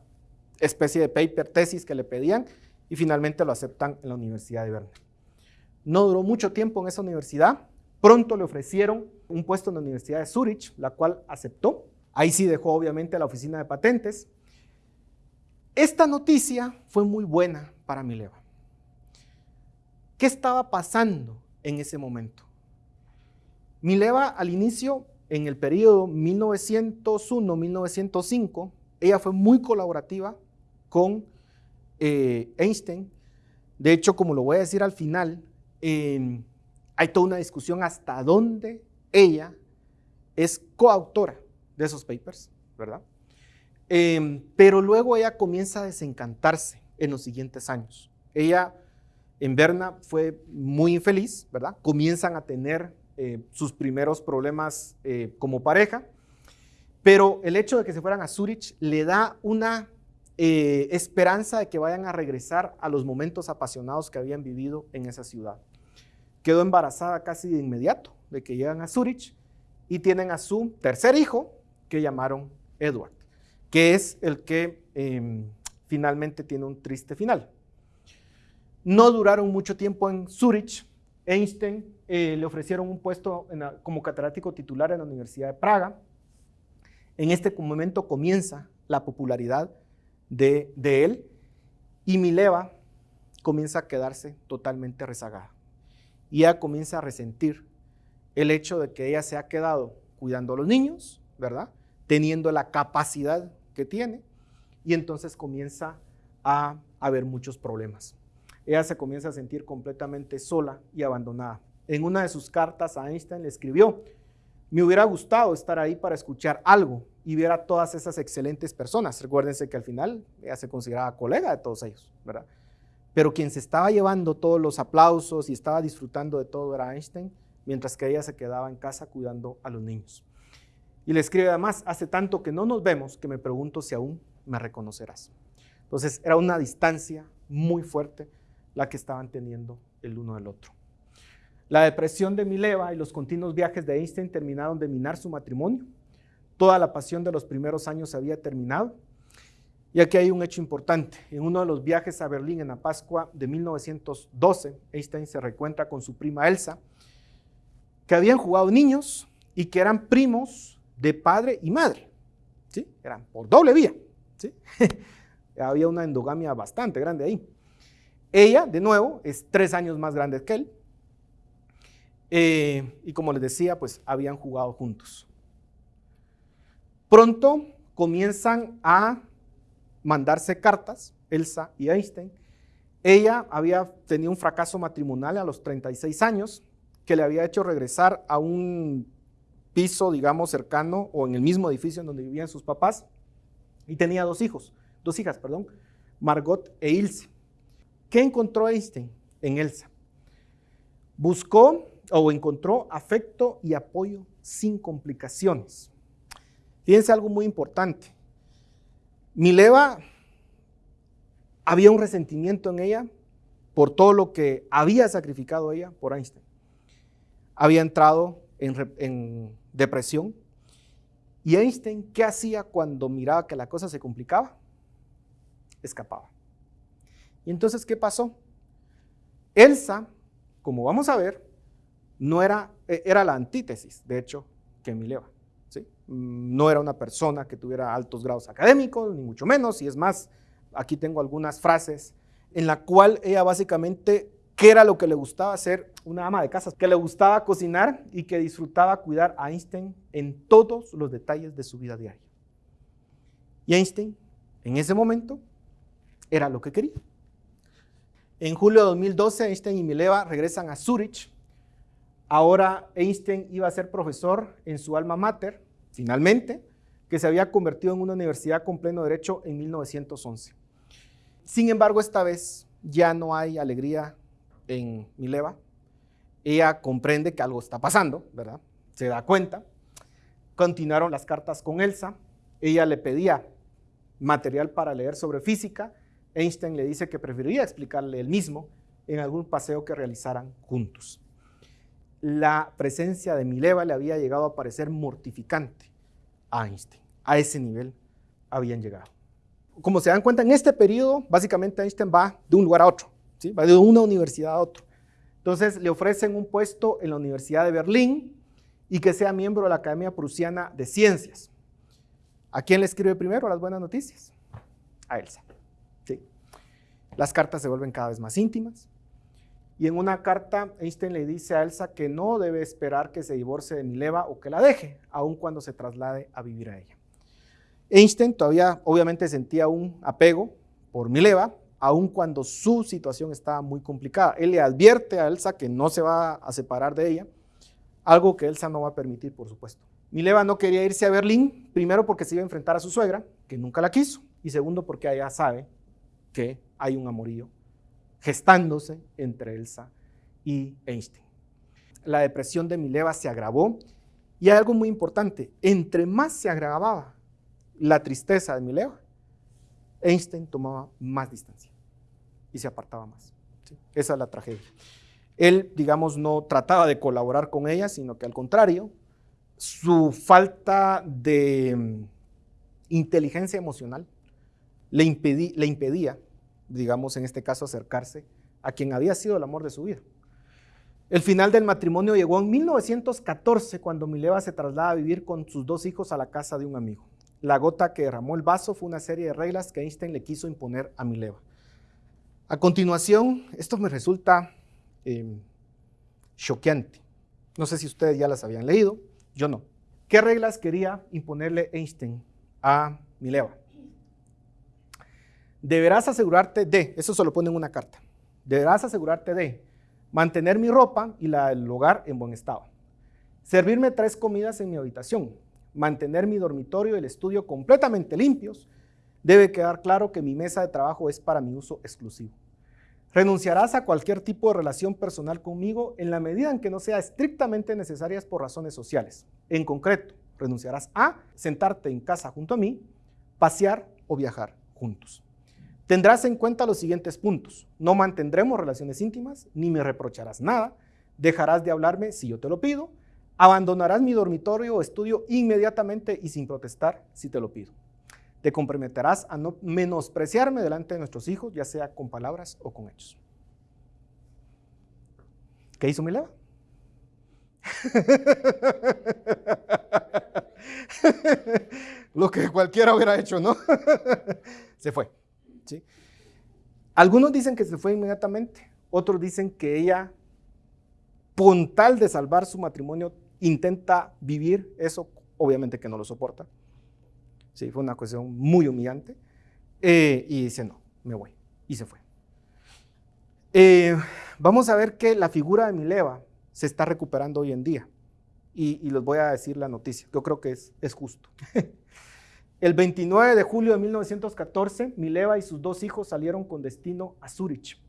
S1: especie de paper tesis que le pedían y finalmente lo aceptan en la Universidad de Berna. No duró mucho tiempo en esa universidad, pronto le ofrecieron un puesto en la Universidad de Zurich, la cual aceptó Ahí sí dejó obviamente la oficina de patentes. Esta noticia fue muy buena para Mileva. ¿Qué estaba pasando en ese momento? Mileva al inicio, en el periodo 1901-1905, ella fue muy colaborativa con eh, Einstein. De hecho, como lo voy a decir al final, hay toda una discusión hasta dónde ella es coautora de esos papers, ¿verdad? Em, pero luego ella comienza a desencantarse en los siguientes años. Ella en Berna fue muy infeliz, ¿verdad? Comienzan a tener eh, sus primeros problemas eh, como pareja, pero el hecho de que se fueran a Zurich le da una eh, esperanza de que vayan a regresar a los momentos apasionados que habían vivido en esa ciudad. Quedó embarazada casi de inmediato de que llegan a Zurich y tienen a su tercer hijo, que llamaron Edward, que es el que em, finalmente tiene un triste final. No duraron mucho tiempo en Zurich. Einstein eh, le ofrecieron un puesto como catedrático titular en la Universidad de Praga. En este momento comienza la popularidad de, de él y Mileva comienza a quedarse totalmente rezagada. Y ella comienza a resentir el hecho de que ella se ha quedado cuidando a los niños, ¿verdad? Teniendo la capacidad que tiene y entonces comienza a haber muchos problemas. Ella se comienza a sentir completamente sola y abandonada. En una de sus cartas a Einstein le escribió, me hubiera gustado estar ahí para escuchar algo y ver a todas esas excelentes personas. Recuérdense que al final ella se consideraba colega de todos ellos, ¿verdad? Pero quien se estaba llevando todos los aplausos y estaba disfrutando de todo era Einstein mientras que ella se quedaba en casa cuidando a los niños. Y le escribe además, hace tanto que no nos vemos que me pregunto si aún me reconocerás. Entonces era una distancia muy fuerte la que estaban teniendo el uno del otro. La depresión de Mileva y los continuos viajes de Einstein terminaron de minar su matrimonio. Toda la pasión de los primeros años había terminado. Y aquí hay un hecho importante. En uno de los viajes a Berlín en la Pascua de 1912, Einstein se recuentra con su prima Elsa, que habían jugado niños y que eran primos de padre y madre. ¿sí? Eran por doble vía. ¿sí? (laughs) Había una endogamia bastante grande ahí. Ella, de nuevo, es tres años más grande que él. Eh, y como les decía, pues habían jugado juntos. Pronto comienzan a mandarse cartas, Elsa y Einstein. Ella había tenido un fracaso matrimonial a los 36 años que le había hecho regresar a un piso, digamos, cercano o en el mismo edificio en donde vivían sus papás y tenía dos hijos, dos hijas, perdón, Margot e Ilse. ¿Qué encontró Einstein en Elsa? Buscó o encontró afecto y apoyo sin complicaciones. Fíjense algo muy importante. Mileva había un resentimiento en ella por todo lo que había sacrificado ella por Einstein. Había entrado en, en depresión. ¿Y Einstein qué hacía cuando miraba que la cosa se complicaba? Escapaba. ¿Y entonces qué pasó? Elsa, como vamos a ver, no era, e, era la antítesis, de hecho, que Mileva. ¿sí? Mm, no era una persona que tuviera altos grados académicos, ni mucho menos, y es más, aquí tengo algunas frases en la cual ella básicamente, ¿qué era lo que le gustaba hacer? Una ama de casa, que le gustaba cocinar y que disfrutaba cuidar a Einstein en todos los detalles de su vida diaria. Y Einstein, en ese momento, era lo que quería. En julio de 2012, Einstein y Mileva regresan a Zurich. Ahora Einstein iba a ser profesor en su alma mater, finalmente, que se había convertido en una universidad con pleno derecho en 1911. Sin embargo, esta vez ya no hay alegría en Mileva. Ella comprende que algo está pasando, ¿verdad? Se da cuenta. Continuaron las cartas con Elsa. Ella le pedía material para leer sobre física Einstein le dice que preferiría explicarle él mismo en algún paseo que realizaran juntos. La presencia de Mileva le había llegado a parecer mortificante a Einstein. A ese nivel habían llegado. Como se dan cuenta, en este periodo, básicamente Einstein va de un lugar a otro, ¿sí? va de una universidad a otro. Entonces le ofrecen un puesto en la Universidad de Berlín y que sea miembro de la Academia Prusiana de Ciencias. ¿A quién le escribe primero las buenas noticias? A Elsa. Las cartas se vuelven cada vez más íntimas. Y en una carta, Einstein le dice a Elsa que no debe esperar que se divorcie de Mileva o que la deje, aun cuando se traslade a vivir a ella. Einstein todavía obviamente sentía un apego por Mileva, aun cuando su situación estaba muy complicada. Él le advierte a Elsa que no se va a separar de ella, algo que Elsa no va a permitir, por supuesto. Mileva no quería irse a Berlín, primero porque se iba a enfrentar a su suegra, que nunca la quiso, y segundo porque ella sabe que hay un amorío gestándose entre Elsa y Einstein. La depresión de Mileva se agravó y hay algo muy importante, entre más se agravaba la tristeza de Mileva, Einstein tomaba más distancia y se apartaba más. Esa es la tragedia. Él, digamos, no trataba de colaborar con ella, sino que al contrario, su falta de mm, inteligencia emocional le, le impedía digamos en este caso, acercarse a quien había sido el amor de su vida. El final del matrimonio llegó en 1914 cuando Mileva se traslada a vivir con sus dos hijos a la casa de un amigo. La gota que derramó el vaso fue una serie de reglas que Einstein le quiso imponer a Mileva. A continuación, esto me resulta em, choqueante. No sé si ustedes ya las habían leído, yo no. ¿Qué reglas quería imponerle Einstein a Mileva? deberás asegurarte de, eso se lo pone en una carta, deberás asegurarte de mantener mi ropa y la del hogar en buen estado, servirme tres comidas en mi habitación, mantener mi dormitorio y el estudio completamente limpios, debe quedar claro que mi mesa de trabajo es para mi uso exclusivo. Renunciarás a cualquier tipo de relación personal conmigo en la medida en que no sea estrictamente necesarias por razones sociales. En concreto, renunciarás a sentarte en casa junto a mí, pasear o viajar juntos. Tendrás en cuenta los siguientes puntos. No mantendremos relaciones íntimas, ni me reprocharás nada. Dejarás de hablarme si yo te lo pido. Abandonarás mi dormitorio o estudio inmediatamente y sin protestar si te lo pido. Te comprometerás a no menospreciarme delante de nuestros hijos, ya sea con palabras o con hechos. ¿Qué hizo Mileva? (laughs) Lo que cualquiera hubiera hecho, ¿no? (laughs) se fue. ¿sí? Algunos dicen que se fue inmediatamente, otros dicen que ella, puntal de salvar su matrimonio, intenta vivir eso, obviamente que no lo soporta. Sí, fue una cuestión muy humillante. Eh, y dice, no, me voy. Y se fue. Eh, vamos a ver que la figura de Mileva se está recuperando hoy en día. Y, les voy a decir la noticia. Yo creo que es, es justo. (laughs) El 29 de julio de 1914, Mileva y sus dos hijos salieron con destino a Zurich.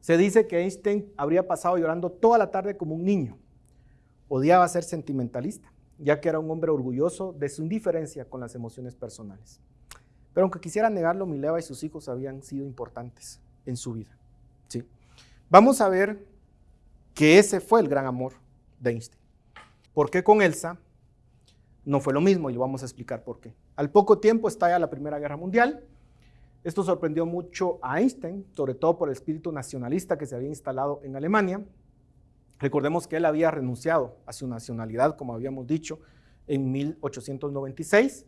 S1: Se dice que Einstein habría pasado llorando toda la tarde como un niño. Odiaba ser sentimentalista ya que era un hombre orgulloso de su indiferencia con las emociones personales. Pero aunque quisiera negarlo, Mileva y sus hijos habían sido importantes en su vida. ¿sí? Vamos a ver que ese fue el gran amor de Einstein. ¿Por qué con Elsa no fue lo mismo? Y lo vamos a explicar por qué. Al poco tiempo estalla la Primera Guerra Mundial. Esto sorprendió mucho a Einstein, sobre todo por el espíritu nacionalista que se había instalado en Alemania. Recordemos que él había renunciado a su nacionalidad, como habíamos dicho, en 1896.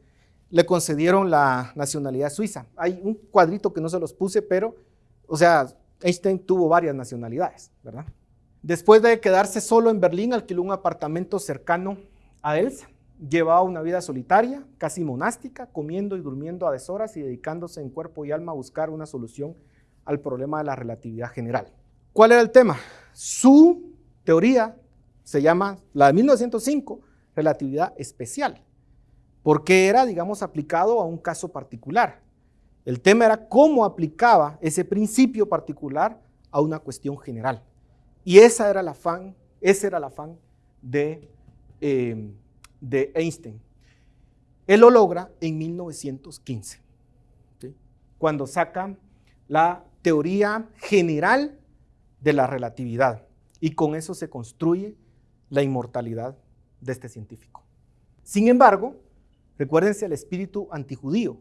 S1: Le concedieron la nacionalidad suiza. Hay un cuadrito que no se los puse, pero, o sea, Einstein tuvo varias nacionalidades, ¿verdad? Después de quedarse solo en Berlín, alquiló un apartamento cercano a Elsa. Llevaba una vida solitaria, casi monástica, comiendo y durmiendo a deshoras y dedicándose en cuerpo y alma a buscar una solución al problema de la relatividad general. ¿Cuál era el tema? Su teoría se llama, la de 1905, relatividad especial, porque era, digamos, aplicado a un caso particular. El tema era cómo aplicaba ese principio particular a una cuestión general. Y esa era el afán, ese era el afán de, eh, de Einstein. Él lo logra en 1915, cuando saca la teoría general de la relatividad. Y con eso se construye la inmortalidad de este científico. Sin embargo, recuérdense el espíritu antijudío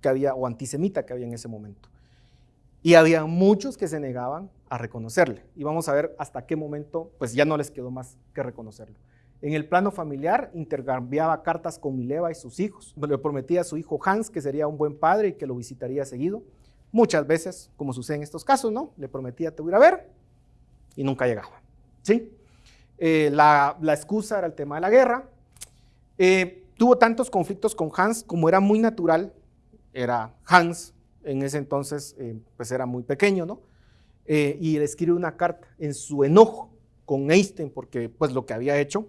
S1: que había o antisemita que había en ese momento. Y había muchos que se negaban a reconocerle. Y vamos a ver hasta qué momento, pues ya no les quedó más que reconocerlo. En el plano familiar intercambiaba cartas con Mileva y sus hijos. Le prometía a su hijo Hans que sería un buen padre y que lo visitaría seguido. Muchas veces, como sucede en estos casos, ¿no? Le prometía te voy a ver y nunca llegaba. ¿sí? Eh, la, excusa era el tema de la guerra. Eh, tuvo tantos conflictos con Hans como era muy natural, era Hans, en ese entonces eh, pues era muy pequeño, ¿no? y le escribe una carta en su enojo con Einstein porque pues lo que había hecho,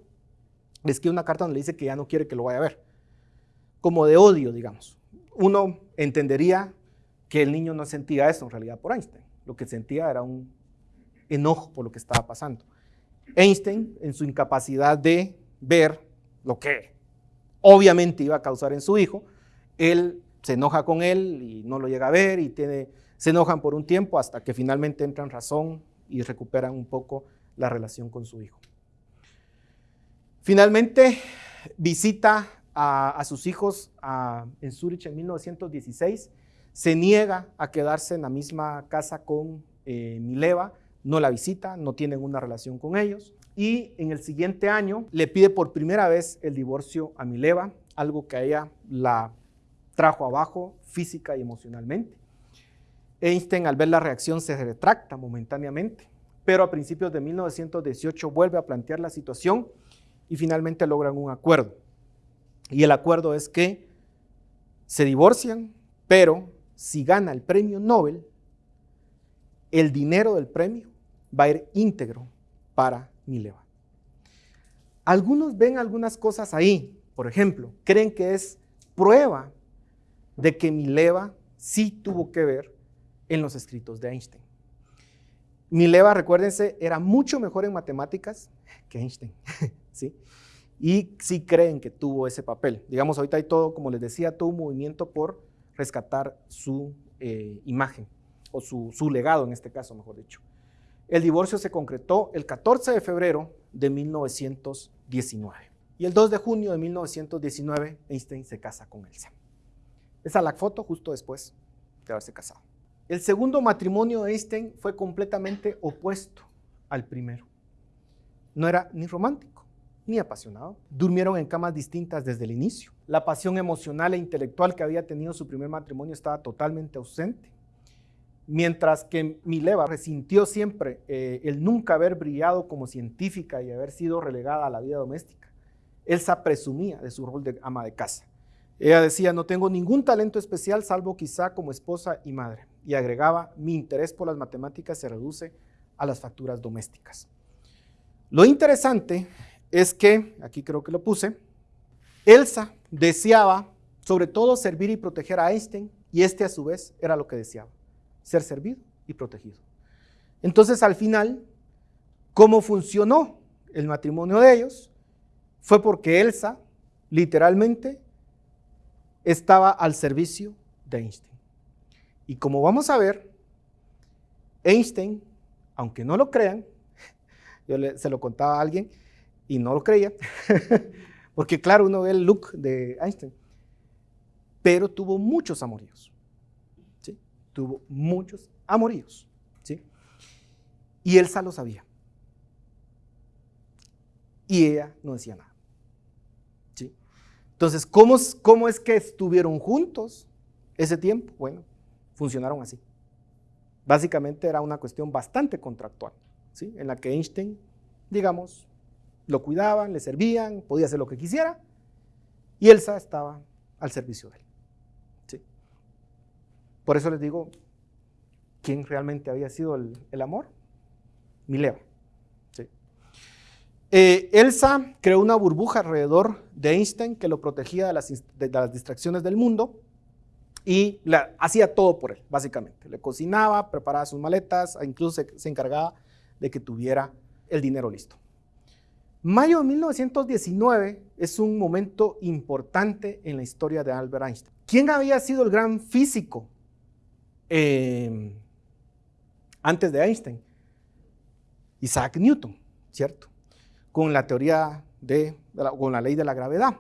S1: le escribe una carta donde le dice que ya no quiere que lo vaya a ver, como de odio, digamos. Uno entendería que el niño no sentía eso en realidad por Einstein, lo que sentía era un enojo por lo que estaba pasando. Einstein, en su incapacidad de ver lo que obviamente iba a causar en su hijo, él se enoja con él y no lo llega a ver y se enojan por un tiempo hasta que finalmente entran razón y recuperan un poco la relación con su hijo. Finalmente visita a, sus hijos en Zurich en 1916, se niega a quedarse en la misma casa con eh, Mileva, no la visita, no tienen una relación con ellos. Y en el siguiente año le pide por primera vez el divorcio a Mileva, algo que a ella la trajo abajo física y emocionalmente. Einstein al ver la reacción se retracta momentáneamente, pero a principios de 1918 vuelve a plantear la situación y finalmente logran un acuerdo. Y el acuerdo es que se divorcian, pero si gana el premio Nobel, el dinero del premio va a ir íntegro para Mileva. Algunos ven algunas cosas ahí, por ejemplo, creen que es prueba de que Mileva sí tuvo que ver en los escritos de Einstein. Mileva, recuérdense, era mucho mejor en matemáticas que Einstein, (laughs) ¿sí? Y sí creen que tuvo ese papel. Digamos, ahorita hay todo, como les decía, todo un movimiento por rescatar su eh, imagen, o su, su legado en este caso, mejor dicho. El divorcio se concretó el 14 de febrero de 1919. Y el 2 de junio de 1919, Einstein se casa con Elsa. Esa es la foto justo después de haberse casado. El segundo matrimonio de Einstein fue completamente opuesto al primero. No era ni romántico ni apasionado. Durmieron en camas distintas desde el inicio. La pasión emocional e intelectual que había tenido su primer matrimonio estaba totalmente ausente. Mientras que Mileva resintió siempre eh, el nunca haber brillado como científica y haber sido relegada a la vida doméstica, Elsa presumía de su rol de ama de casa. Ella decía, no tengo ningún talento especial salvo quizá como esposa y madre. Y agregaba, mi interés por las matemáticas se reduce a las facturas domésticas. Lo interesante es que, aquí creo que lo puse, Elsa deseaba sobre todo servir y proteger a Einstein y este a su vez era lo que deseaba ser servido y protegido. Entonces, al final, ¿cómo funcionó el matrimonio de ellos? Fue porque Elsa, literalmente, estaba al servicio de Einstein. Y como vamos a ver, Einstein, aunque no lo crean, (laughs) yo se lo contaba a alguien y no lo creía, (laughs) porque claro, uno ve el look de Einstein, pero tuvo muchos amoríos tuvo muchos amoríos. ¿sí? Y Elsa lo sabía. Y ella no decía nada. ¿sí? Entonces, ¿cómo, ¿cómo es que estuvieron juntos ese tiempo? Bueno, funcionaron así. Básicamente era una cuestión bastante contractual, ¿sí? en la que Einstein, digamos, lo cuidaban, le servían, podía hacer lo que quisiera, y Elsa estaba al servicio de él. Por eso les digo, ¿quién realmente había sido el, amor? Mileva. Eh, Elsa creó una burbuja alrededor de Einstein que lo protegía de las, distracciones del mundo y hacía todo por él, básicamente. Le cocinaba, preparaba sus maletas, e incluso se, encargaba de que tuviera el dinero listo. Mayo de 1919 es un momento importante en la historia de Albert Einstein. ¿Quién había sido el gran físico Em, antes de Einstein, Isaac Newton, ¿cierto? Con la teoría de, con la ley de la gravedad.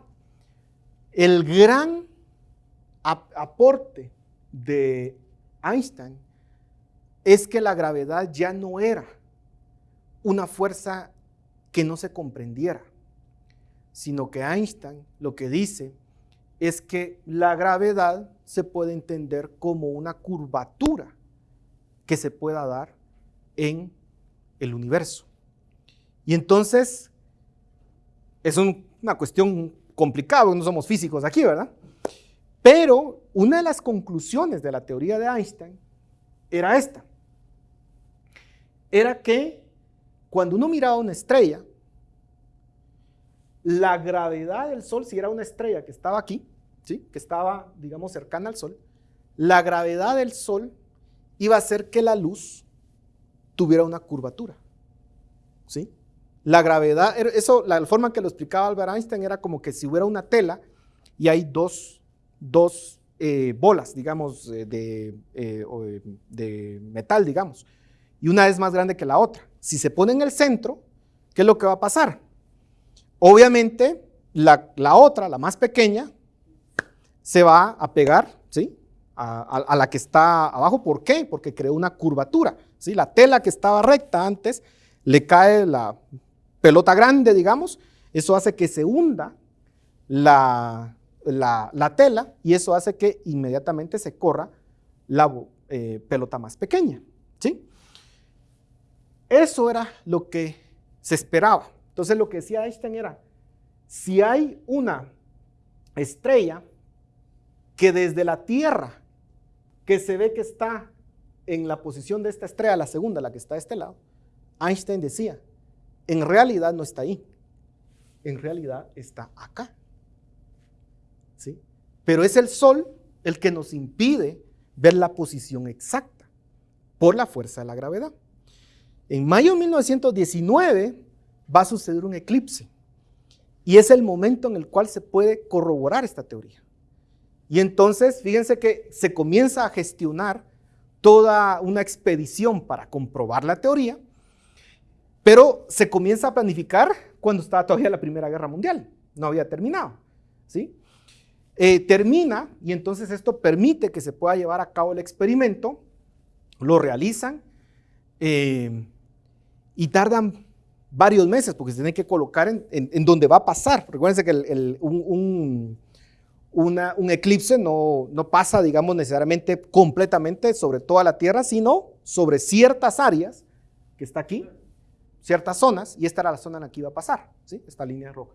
S1: El gran aporte de Einstein es que la gravedad ya no era una fuerza que no se comprendiera, sino que Einstein lo que dice es que la gravedad se puede entender como una curvatura que se pueda dar en el universo. Y entonces, es una cuestión complicada, no somos físicos aquí, ¿verdad? Pero una de las conclusiones de la teoría de Einstein era esta. Era que cuando uno miraba una estrella, la gravedad del Sol, si era una estrella que estaba aquí, ¿sí? que estaba, digamos, cercana al Sol, la gravedad del Sol iba a hacer que la luz tuviera una curvatura. ¿sí? La gravedad, eso, la forma que lo explicaba Albert Einstein era como que si hubiera una tela y hay dos, dos eh, bolas, digamos, eh, de, eh, de metal, digamos, y una es más grande que la otra. Si se pone en el centro, ¿qué es lo que va a pasar? Obviamente, la, otra, la más pequeña, se va a pegar ¿sí? A, la que está abajo. ¿Por qué? Porque creó una curvatura. ¿sí? La tela que estaba recta antes, le cae la pelota grande, digamos. Eso hace que se hunda la, tela y eso hace que inmediatamente se corra la eh, pelota más pequeña. ¿sí? Eso era lo que se esperaba. Entonces lo que decía Einstein era, si hay una estrella que desde la Tierra, que se ve que está en la posición de esta estrella, la segunda, la que está de este lado, Einstein decía, en realidad no está ahí, en realidad está acá. ¿Sí? Pero es el Sol el que nos impide ver la posición exacta por la fuerza de la gravedad. En mayo de 1919 va a suceder un eclipse. Y es el momento en el cual se puede corroborar esta teoría. Y entonces, fíjense que se comienza a gestionar toda una expedición para comprobar la teoría, pero se comienza a planificar cuando estaba todavía la Primera Guerra Mundial, no había terminado. ¿sí? Eh, termina y entonces esto permite que se pueda llevar a cabo el experimento, lo realizan eh, y tardan varios meses porque se tiene que colocar en, donde va a pasar. Recuérdense que un, eclipse no, no, pasa, digamos, necesariamente completamente sobre toda la Tierra, sino sobre ciertas áreas, que está aquí, ciertas zonas, y esta era la zona en la que iba a pasar, ¿sí? esta línea roja.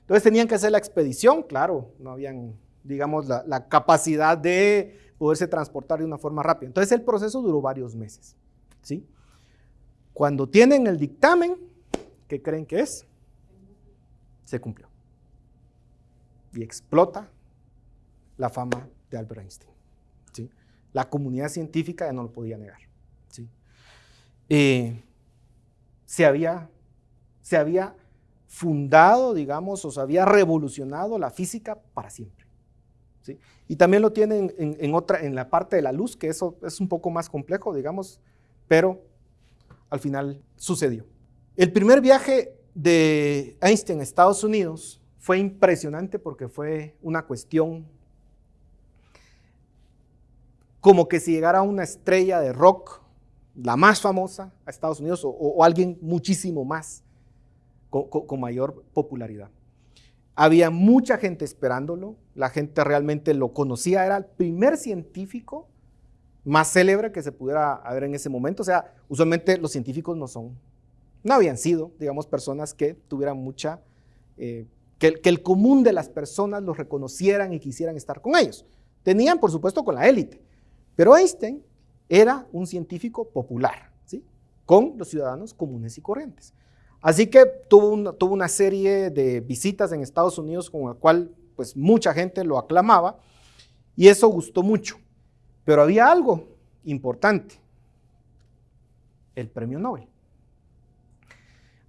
S1: Entonces tenían que hacer la expedición, claro, no habían, digamos, la, la capacidad de poderse transportar de una forma rápida. Entonces el proceso duró varios meses. ¿sí? Cuando tienen el dictamen, ¿qué creen que es? Se cumplió. Y explota la fama de Albert Einstein. ¿sí? La comunidad científica ya no lo podía negar. ¿sí? Eh, se, había, se había fundado, digamos, o se había revolucionado la física para siempre. ¿sí? Y también lo tienen en, en, otra, en la parte de la luz, que eso es un poco más complejo, digamos, pero al final sucedió. El primer viaje de Einstein a Estados Unidos fue impresionante porque fue una cuestión como que si llegara una estrella de rock, la más famosa, a Estados Unidos, o, alguien muchísimo más, con, con, mayor popularidad. Había mucha gente esperándolo, la gente realmente lo conocía, era el primer científico más célebre que se pudiera haber en ese momento. O sea, usualmente los científicos no son no habían sido, digamos, personas que tuvieran mucha, eh, que, el común de las personas los reconocieran y quisieran estar con ellos. Tenían, por supuesto, con la élite, pero Einstein era un científico popular, ¿sí? con los ciudadanos comunes y corrientes. Así que tuvo, tuvo una serie de visitas en Estados Unidos con la cual pues, mucha gente lo aclamaba y eso gustó mucho. Pero había algo importante, el premio Nobel.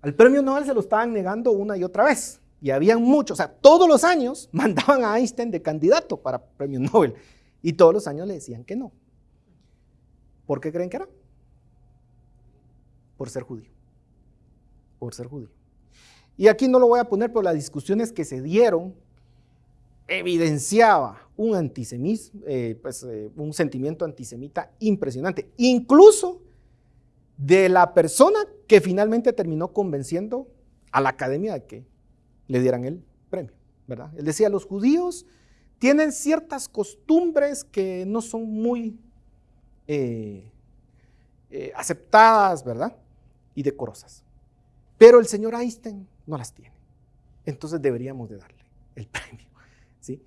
S1: Al premio Nobel se lo estaban negando una y otra vez. Y habían muchos, o sea, todos los años (laughs) mandaban a Einstein de candidato para premio Nobel. Y todos los años le decían que no. ¿Por qué creen que era? Por ser judío. Por ser judío. Y aquí no lo voy a poner, pero las discusiones que se dieron evidenciaba un antisemismo, eh, pues, eh, un sentimiento antisemita impresionante. Incluso de la persona que finalmente terminó convenciendo a la academia de que le dieran el premio, ¿verdad? Él decía, los judíos tienen ciertas costumbres que no son muy eh, eh, aceptadas, ¿verdad? Y decorosas. Pero el señor Einstein no las tiene. Entonces deberíamos de darle el (laughs) premio, ¿sí?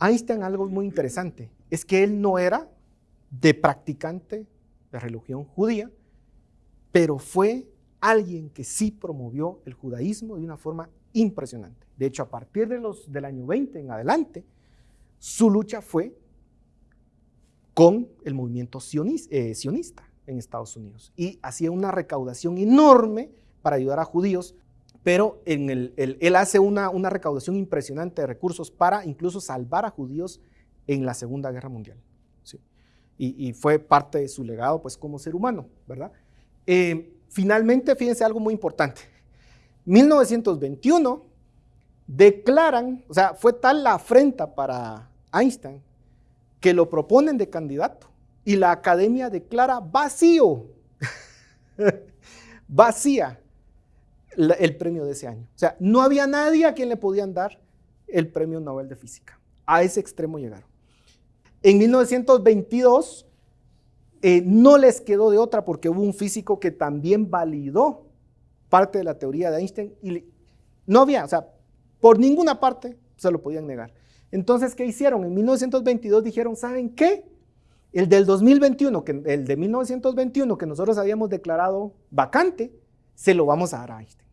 S1: Einstein algo muy interesante, es que él no era de practicante de religión judía, pero fue alguien que sí promovió el judaísmo de una forma impresionante. De hecho, a partir de los, del año 20 en adelante, su lucha fue con el movimiento eh, sionista en Estados Unidos y hacía una recaudación enorme para ayudar a judíos, pero él hace una, recaudación impresionante de recursos para incluso salvar a judíos en la Segunda Guerra Mundial. Y, y, fue parte de su legado pues como ser humano, ¿verdad? Eh, finalmente, fíjense algo muy importante. 1921 declaran, o sea, fue tal la afrenta para Einstein que lo proponen de candidato y la academia declara vacío, (laughs) vacía el premio de ese año. O sea, no había nadie a quien le podían dar el premio Nobel de Física. A ese extremo llegaron. En 1922 eh, no les quedó de otra porque hubo un físico que también validó parte de la teoría de Einstein y no había, o sea, por ninguna parte se lo podían negar. Entonces, ¿qué hicieron? En 1922 dijeron, ¿saben qué? El del 2021, que, el de 1921 que nosotros habíamos declarado vacante, se lo vamos a dar a Einstein.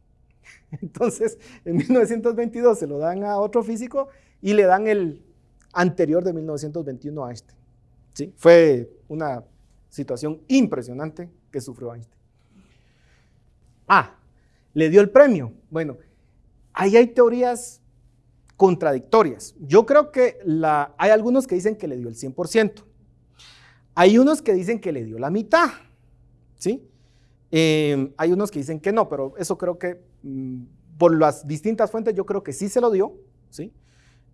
S1: (laughs) Entonces, en 1922 se lo dan a otro físico y le dan el anterior de 1921 a Einstein. ¿Sí? Fue una situación impresionante que sufrió Einstein. Ah, le dio el premio. Bueno, ahí hay teorías contradictorias. Yo creo que hay algunos que dicen que le dio el 100%. Hay unos que dicen que le dio la mitad. ¿Sí? Em, hay unos que dicen que no, pero eso creo que mm, por las distintas fuentes yo creo que sí se lo dio. ¿sí?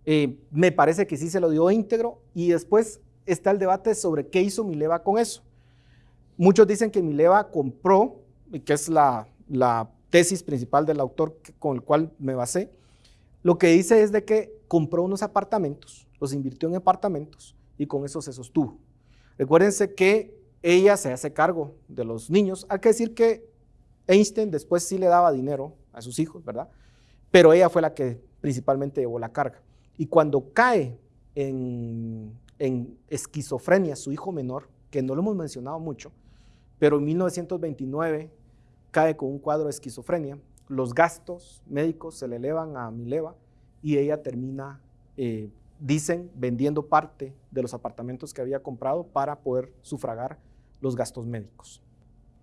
S1: Eh, me parece que sí se lo dio íntegro y después está el debate sobre qué hizo Mileva con eso. Muchos dicen que Mileva compró, que es la, tesis principal del autor con el cual me basé, lo que dice es de que compró unos apartamentos, los invirtió en apartamentos y con eso se sostuvo. Recuérdense que ella se hace cargo de los niños. Hay que decir que Einstein después sí le daba dinero a sus hijos, ¿verdad? Pero ella fue la que principalmente llevó la carga. Y cuando cae en, en esquizofrenia su hijo menor, que no lo hemos mencionado mucho, pero en 1929 cae con un cuadro de esquizofrenia, los gastos médicos se le elevan a Mileva y ella termina, eh, dicen, vendiendo parte de los apartamentos que había comprado para poder sufragar los gastos médicos.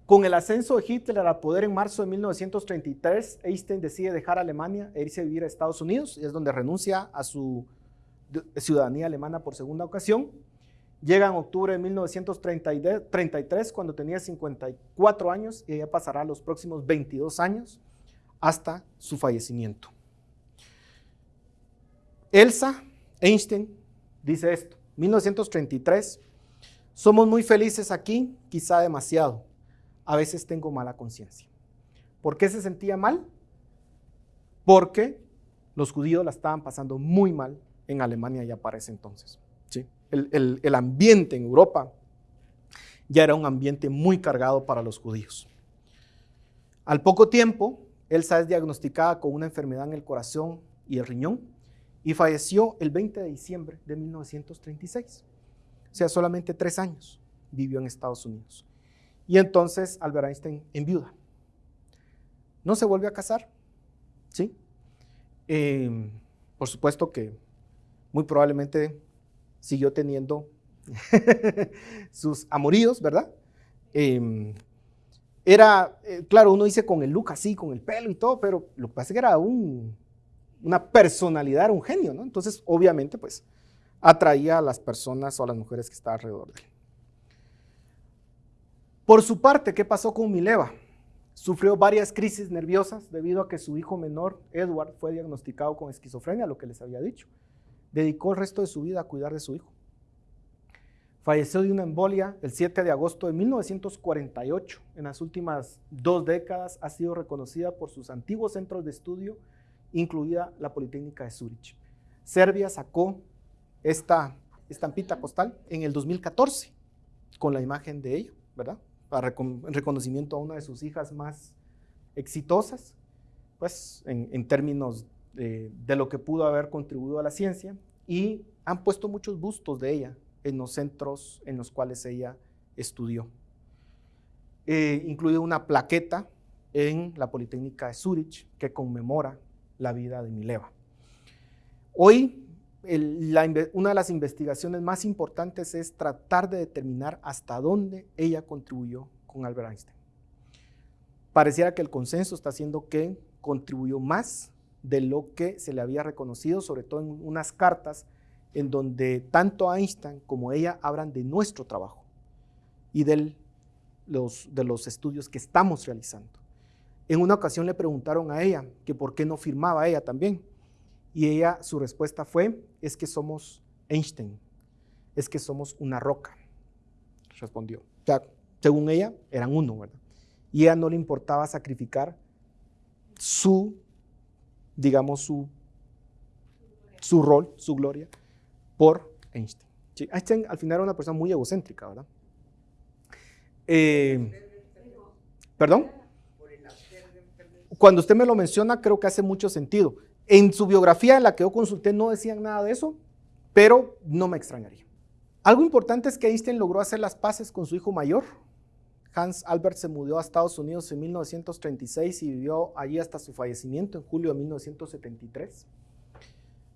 S1: Con el ascenso de Hitler al poder en marzo de 1933, Einstein decide dejar Alemania e irse a vivir a Estados Unidos, y es donde renuncia a su ciudadanía alemana por segunda ocasión. Llega en octubre de 1933, cuando tenía 54 años, y ella pasará los próximos 22 años hasta su fallecimiento. Elsa Einstein dice esto, 1933, somos muy felices aquí, quizá demasiado a veces tengo mala conciencia. ¿Por qué se sentía mal? Porque los judíos la estaban pasando muy mal en Alemania ya para ese entonces. ¿sí? El, el ambiente en Europa ya era un ambiente muy cargado para los judíos. Al poco tiempo, Elsa es diagnosticada con una enfermedad en el corazón y el riñón y falleció el 20 de diciembre de 1936. O sea, solamente tres años vivió en Estados Unidos. Y entonces Albert Einstein enviuda. No se vuelve a casar, ¿sí? Em, por supuesto que muy probablemente siguió teniendo (laughs) sus amoríos, ¿verdad? Em, era, eh, claro, uno dice con el look así, con el pelo y todo, pero lo que pasa es que era un, una personalidad, era un genio, ¿no? Entonces, obviamente, pues, atraía a las personas o a las mujeres que estaban alrededor de él. Por su parte, ¿qué pasó con Mileva? Sufrió varias crisis nerviosas debido a que su hijo menor, Edward, fue diagnosticado con esquizofrenia, lo que les había dicho. Dedicó el resto de su vida a cuidar de su hijo. Falleció de una embolia el 7 de agosto de 1948. En las últimas dos décadas ha sido reconocida por sus antiguos centros de estudio, incluida la Politécnica de Zurich. Serbia sacó esta estampita postal en el 2014 con la imagen de ello, ¿verdad? para reconocimiento a una de sus hijas más exitosas, pues en, términos de, lo que pudo haber contribuido a la ciencia, y han puesto muchos bustos de ella en los centros en los cuales ella estudió. Eh, incluye una plaqueta en la Politécnica de Zurich que conmemora la vida de Mileva. Hoy una de las investigaciones más importantes es tratar de determinar hasta dónde ella contribuyó con Albert Einstein. Pareciera que el consenso está haciendo que contribuyó más de lo que se le había reconocido, sobre todo en unas cartas en donde tanto Einstein como ella hablan de nuestro trabajo y de los, de los estudios que estamos realizando. En una ocasión le preguntaron a ella que por qué no firmaba ella también. Y ella, su respuesta fue, es que somos Einstein, es que somos una roca, respondió. O sea, según ella, eran uno, ¿verdad? Y a ella no le importaba sacrificar su, digamos, su, su rol, su gloria, por Einstein. Einstein al final era una persona muy egocéntrica, ¿verdad? Eh, ¿Perdón? Cuando usted me lo menciona, creo que hace mucho sentido. En su biografía, en la que yo consulté, no decían nada de eso, pero no me extrañaría. Algo importante es que Einstein logró hacer las paces con su hijo mayor. Hans Albert se mudó a Estados Unidos en 1936 y vivió allí hasta su fallecimiento en julio de 1973.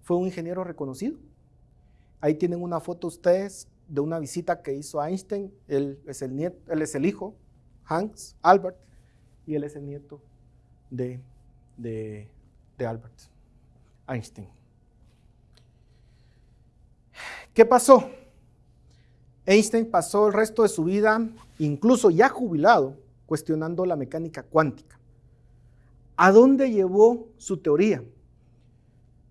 S1: Fue un ingeniero reconocido. Ahí tienen una foto ustedes de una visita que hizo Einstein. Él es el, nieto, él es el hijo, Hans Albert, y él es el nieto de, de, de Albert Einstein. ¿Qué pasó? Einstein pasó el resto de su vida, incluso ya jubilado, cuestionando la mecánica cuántica. ¿A dónde llevó su teoría?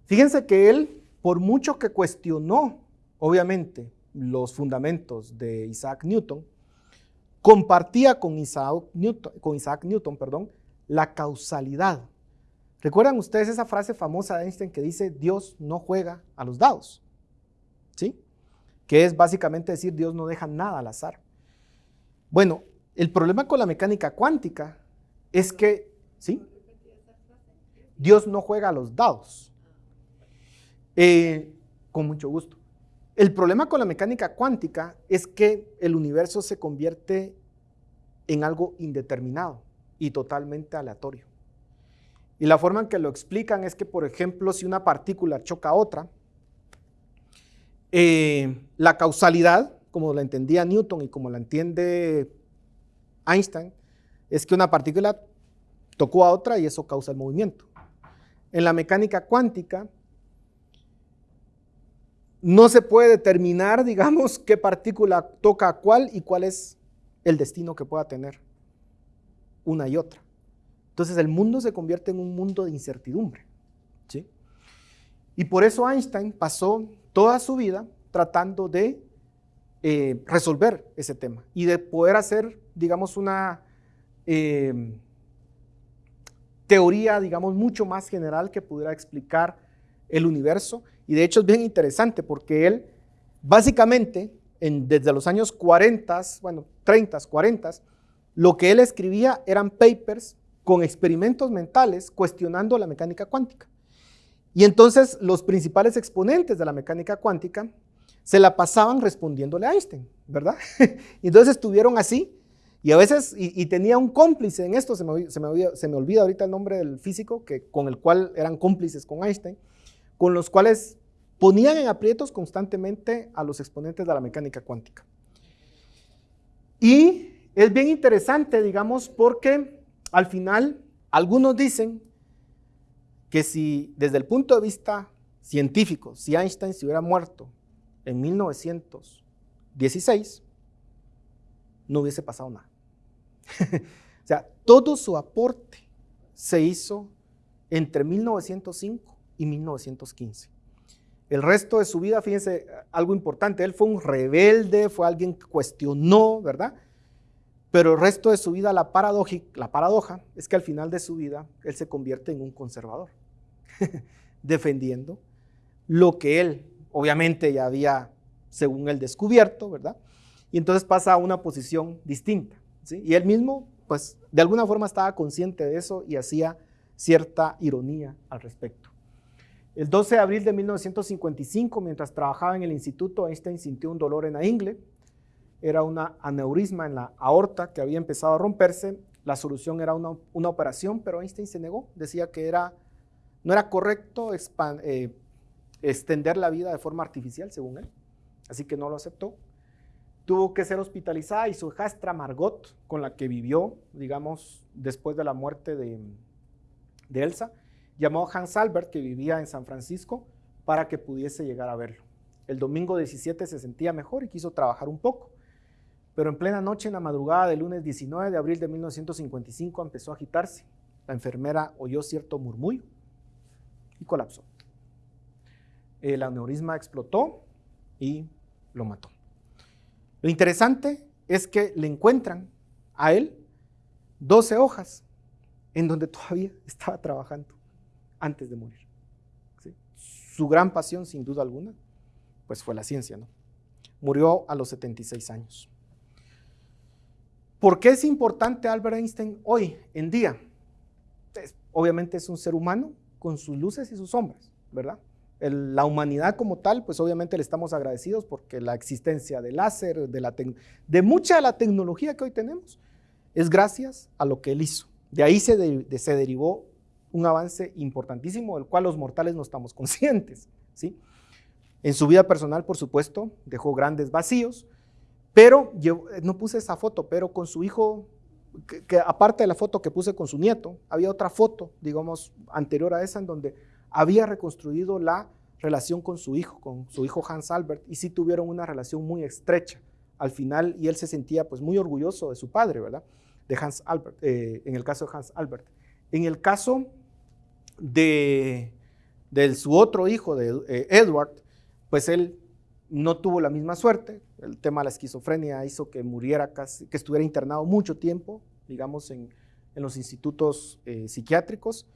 S1: Fíjense que él, por mucho que cuestionó, obviamente, los fundamentos de Isaac Newton, compartía con Isaac Newton, con Isaac Newton perdón, la causalidad. ¿Recuerdan ustedes esa frase famosa de Einstein que dice Dios no juega a los dados? ¿Sí? Que es básicamente decir Dios no deja nada al azar. Bueno, el problema con la mecánica cuántica es que, ¿sí? Dios no juega a los dados. Eh, con mucho gusto. El problema con la mecánica cuántica es que el universo se convierte en algo indeterminado y totalmente aleatorio. Y la forma en que lo explican es que, por ejemplo, si una partícula choca a otra, eh, la causalidad, como la entendía Newton y como la entiende Einstein, es que una partícula tocó a otra y eso causa el movimiento. En la mecánica cuántica, no se puede determinar, (laughs) digamos, qué partícula toca a cuál y cuál es el destino que pueda tener una y otra. Entonces el mundo se convierte en un mundo de incertidumbre. Y por eso Einstein pasó toda su vida tratando de eh, resolver ese tema y de poder hacer, digamos, una eh, teoría, digamos, mucho más general que pudiera explicar el universo y de hecho es bien interesante porque él básicamente desde los años 40, bueno, 30, 40, lo que él escribía eran papers con experimentos mentales cuestionando la mecánica cuántica. Y entonces los principales exponentes de la mecánica cuántica se la pasaban respondiéndole a Einstein, ¿verdad? (laughs) entonces estuvieron así y a veces, y, tenía un cómplice en esto, se me, se, me, se me olvida ahorita el nombre del físico, que, con el cual eran cómplices con Einstein, con los cuales ponían en aprietos constantemente a los exponentes de la mecánica cuántica. Y es bien interesante, digamos, porque al final algunos dicen que si desde el punto de vista científico, si Einstein se hubiera muerto en 1916, no hubiese pasado nada. (laughs) o sea, todo su aporte se hizo entre 1905 y 1915. El resto de su vida, fíjense, algo importante, él fue un rebelde, fue alguien que cuestionó, ¿verdad? Pero el resto de su vida, la, la paradoja es que al final de su vida, él se convierte en un conservador, (laughs) defendiendo lo que él, obviamente, ya había, según él, descubierto, ¿verdad? Y entonces pasa a una posición distinta. Y él mismo, pues, de alguna forma estaba consciente de eso y hacía cierta ironía al respecto. El 12 de abril de 1955, mientras trabajaba en el instituto, Einstein sintió un dolor en la ingle. Era una aneurisma en la aorta que había empezado a romperse. La solución era una, operación, pero Einstein se negó. Decía que era, no era correcto eh, extender la vida de forma artificial, según él. Así que no lo aceptó. Tuvo que ser hospitalizada y su hijastra Margot, con la que vivió, digamos, después de la muerte de, de Elsa, llamó a Hans Albert, que vivía en San Francisco, para que pudiese llegar a verlo. El domingo 17 se sentía mejor y quiso trabajar un poco, pero en plena noche, en la madrugada del lunes 19 de abril de 1955, empezó a agitarse. La enfermera oyó cierto murmullo y colapsó. El aneurisma explotó y lo mató. Lo interesante es que le encuentran a él 12 hojas en donde todavía (laughs) estaba trabajando antes de morir. Su gran pasión, sin duda alguna, pues fue la ciencia, ¿no? Murió a los 76 años. ¿Por qué es importante Albert Einstein hoy en día? Obviamente es un ser humano con sus luces y sus sombras, ¿verdad? la humanidad como tal, pues obviamente le estamos agradecidos porque la existencia del láser, de, mucha de la tecnología que hoy tenemos, es gracias a lo que él hizo. De ahí se, derivó un avance importantísimo del cual los mortales no estamos (laughs) conscientes. ¿sí? En su vida personal, por supuesto, dejó grandes vacíos, pero no puse esa foto, pero con su hijo que, aparte de la foto que puse con su nieto, había otra foto, digamos, anterior a esa, en donde había reconstruido la relación con su hijo, con su hijo Hans Albert, y sí tuvieron una relación muy estrecha al final, y él se sentía pues muy orgulloso de su padre, ¿verdad? De Hans Albert, eh, en el caso de Hans Albert. En el caso de, su otro hijo, de eh, Edward, pues él no tuvo la misma suerte. El tema de la esquizofrenia hizo que muriera casi, que estuviera internado mucho tiempo, digamos, en, los institutos eh, psiquiátricos,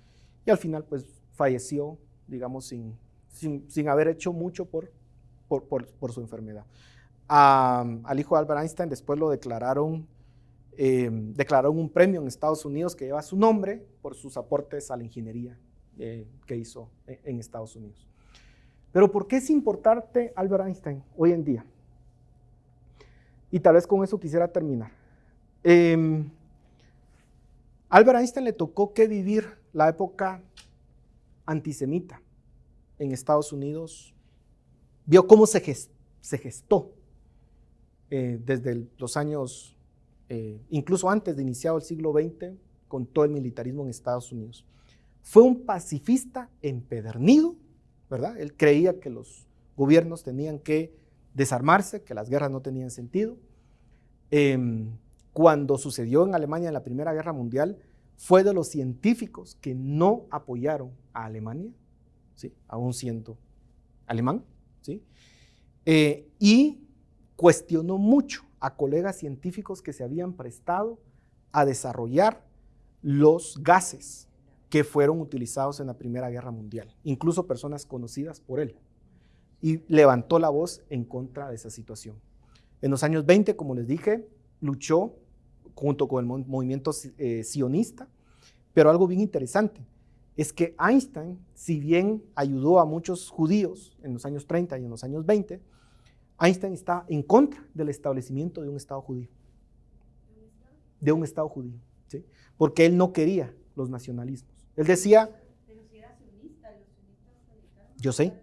S1: y al final pues falleció, digamos, sin, sin, haber hecho mucho por, por, su enfermedad. al hijo de Albert Einstein después lo declararon, eh, declararon un premio en Estados Unidos que lleva su nombre por sus aportes a la ingeniería eh, que hizo en Estados Unidos. Pero ¿por qué es importante Albert Einstein hoy en día? Y tal vez con eso quisiera terminar. Em, Albert Einstein le tocó que vivir la época antisemita en Estados Unidos. Vio cómo se, gestó eh, desde los años, eh, incluso antes de iniciado el siglo XX, con todo el militarismo en Estados Unidos. Fue un pacifista empedernido, ¿verdad? Él creía que los gobiernos tenían que desarmarse, que las guerras no tenían sentido. Em, cuando sucedió en Alemania en la Primera Guerra Mundial, fue de los científicos que no apoyaron a Alemania, ¿sí? aún siendo alemán, ¿sí? Eh, y cuestionó mucho a colegas científicos que se habían prestado a desarrollar los gases que fueron utilizados en la Primera Guerra Mundial, incluso personas conocidas por él, y levantó la voz en contra de esa situación. En los años 20, como les dije, luchó junto con el movimiento eh, sionista, pero algo bien interesante es que Einstein, si bien ayudó a muchos judíos en los años 30 y en los años 20, Einstein está en contra del establecimiento de un Estado judío. De un Estado judío, ¿sí? porque él no quería los nacionalismos. Él decía, yo sé,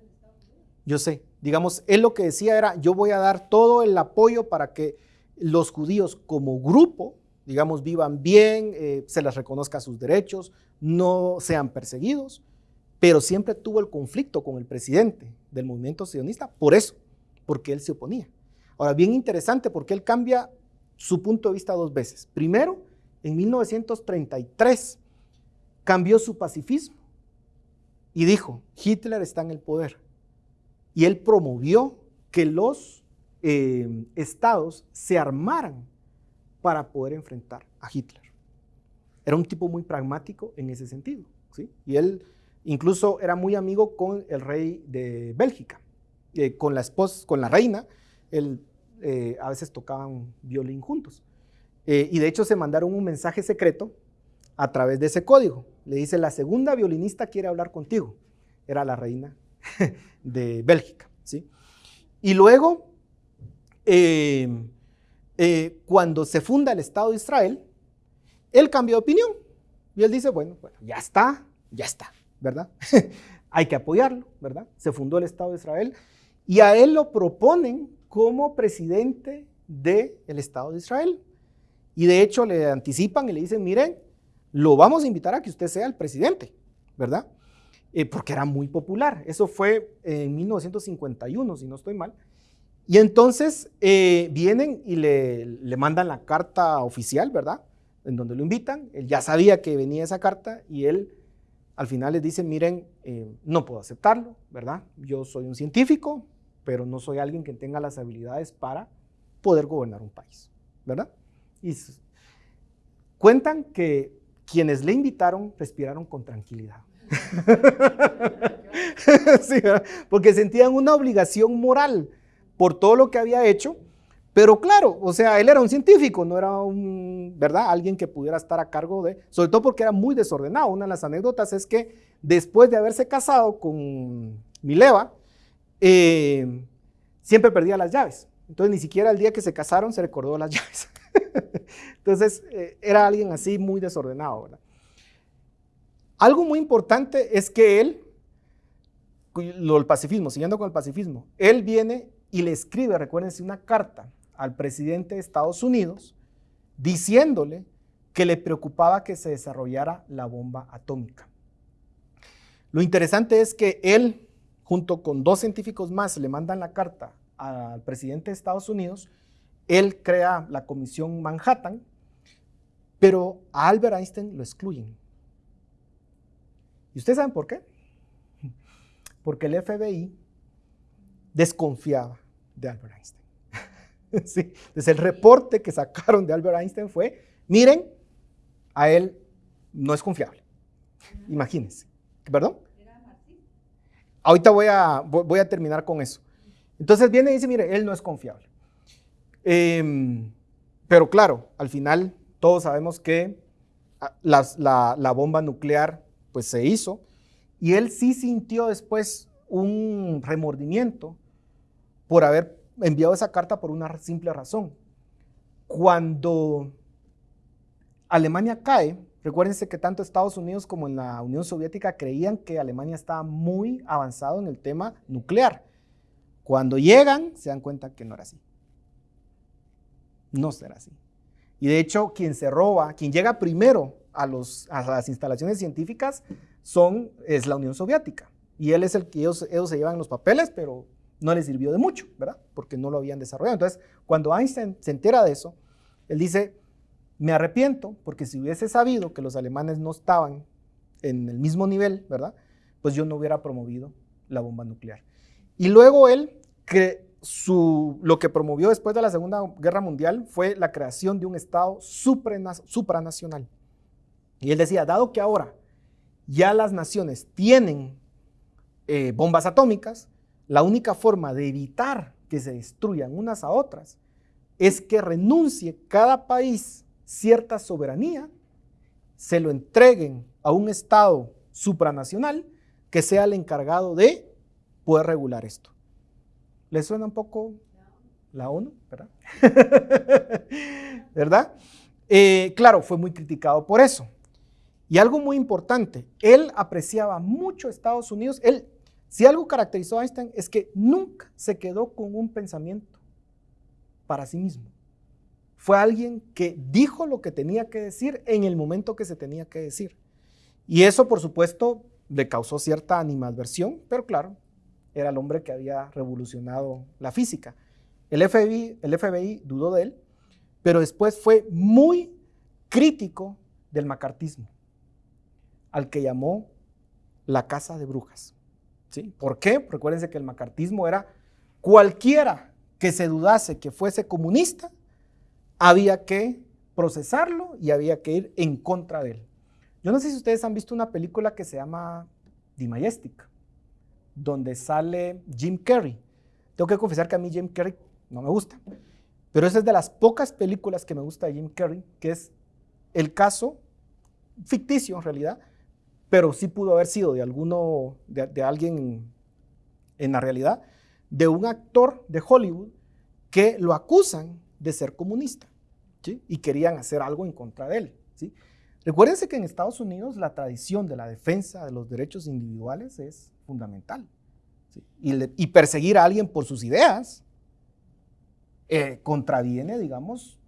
S1: yo sé. Digamos, él lo que decía era, yo voy a dar todo el apoyo para que los judíos como grupo, digamos, vivan bien, eh, se les reconozca sus derechos, no sean perseguidos, pero siempre tuvo el conflicto con el presidente del movimiento sionista por eso, porque él se oponía. Ahora, bien interesante porque él cambia su punto de vista dos veces. Primero, en 1933, cambió su pacifismo y dijo, Hitler está en el poder. Y él promovió que los eh, estados se armaran para poder enfrentar a Hitler. Era un tipo muy pragmático en ese sentido. ¿sí? Y él incluso era muy amigo con el rey de Bélgica, eh, con la esposa, con la reina. Él, eh, a veces tocaban violín juntos. y de hecho se mandaron un mensaje secreto a través de ese código. Le dice, la segunda violinista quiere hablar contigo. Era la reina (laughs) de Bélgica. ¿sí? Y luego, eh, eh, cuando se funda el Estado de Israel, él cambió de opinión. Y él dice, bueno, bueno ya está, ya está, ¿verdad? (laughs) Hay que apoyarlo, ¿verdad? Se fundó el Estado de Israel y a él lo proponen como presidente del Estado de Israel. Y de hecho le anticipan y le dicen, miren, lo vamos a invitar a que usted sea el presidente, ¿verdad? Eh, porque era muy popular. Eso fue en 1951, si no estoy mal. Y entonces eh, vienen y le, mandan la carta oficial, ¿verdad? En donde lo invitan. Él ya sabía que venía esa carta y él al final les dice, miren, eh, no puedo aceptarlo, ¿verdad? Yo soy un científico, pero no soy alguien que tenga las habilidades para poder gobernar un país, ¿verdad? Y cuentan que quienes le invitaron respiraron con tranquilidad. (laughs) porque sentían una obligación moral por todo lo que había hecho, pero claro, o sea, él era un científico, no era un, ¿verdad? Alguien que pudiera estar a cargo de, sobre todo porque era muy desordenado. Una de las anécdotas es que después de haberse casado con Mileva, eh, siempre perdía las llaves. Entonces ni siquiera el día que se casaron se recordó las (laughs) llaves. (laughs) Entonces, eh, era alguien así muy desordenado, ¿verdad? Algo muy importante es que él, lo, el pacifismo, siguiendo con el pacifismo, él viene y le escribe, recuérdense, una carta al presidente de Estados Unidos diciéndole que le preocupaba que se desarrollara la bomba atómica. Lo interesante es que él, junto con dos científicos más, le mandan la carta al presidente de Estados Unidos, él crea la comisión Manhattan, pero a Albert Einstein lo excluyen. ¿Y ustedes saben por qué? (laughs) Porque el FBI desconfiaba de Albert Einstein. (laughs) sí. El reporte que sacaron de Albert Einstein fue, miren, a él no es confiable. Imagínense. ¿Perdón? Ahorita voy a, voy a terminar con eso. Entonces viene y dice, mire, él no es confiable. Em, pero claro, al final todos sabemos que ah, la, la, bomba nuclear pues se hizo y él sí sintió después un remordimiento por haber enviado esa carta por una simple razón. Cuando Alemania cae, recuérdense que tanto Estados Unidos como en la Unión Soviética creían que Alemania estaba muy avanzado en el tema nuclear. Cuando llegan, se dan cuenta que no era así. No será así. Y de hecho, quien se roba, quien llega primero a, los, a las instalaciones científicas son, es la Unión Soviética. Y él es el que ellos, ellos se llevan los papeles, pero no les sirvió de mucho, ¿verdad? Porque no lo habían desarrollado. Entonces, cuando Einstein se entera de eso, él dice, me arrepiento porque si hubiese sabido que los alemanes no estaban en el mismo nivel, ¿verdad? Pues yo no hubiera promovido la bomba nuclear. Y luego él, que lo que promovió después de la Segunda Guerra Mundial fue la creación de un Estado supranacional. Y él decía, dado que ahora ya las naciones tienen eh, bombas atómicas, la única forma de evitar que se destruyan unas a otras es que renuncie cada país cierta soberanía, se lo entreguen a un Estado supranacional que sea el encargado de poder regular esto. ¿Le suena un poco la ONU? ¿Verdad? (laughs) ¿Verdad? Eh, claro, fue muy criticado por eso. Y algo muy importante, él apreciaba mucho Estados Unidos. Él, si algo caracterizó a Einstein es que nunca se quedó con un pensamiento para sí mismo. Fue alguien que dijo lo que tenía que decir en el momento que se tenía que decir. Y eso, por supuesto, le causó cierta animadversión, pero claro, era el hombre que había revolucionado la física. El FBI, el FBI dudó de él, pero después fue muy crítico del macartismo, al que llamó la casa de brujas. ¿Sí? ¿Por qué? Recuérdense que el macartismo era cualquiera que se dudase que fuese comunista, había que procesarlo y había que ir en contra de él. Yo no sé si ustedes han visto una película que se llama The Majestic, donde sale Jim Carrey. Tengo que confesar que a mí Jim Carrey no me gusta, pero esa es de las pocas películas que me gusta de Jim Carrey, que es el caso ficticio en realidad, pero sí pudo haber sido de alguno, de, alguien en la realidad, de un actor de Hollywood que lo acusan de ser comunista y querían hacer algo en contra de él. Recuérdense que en Estados Unidos la tradición de la defensa de los derechos individuales es fundamental. Y, perseguir a alguien por sus ideas eh, contraviene, digamos,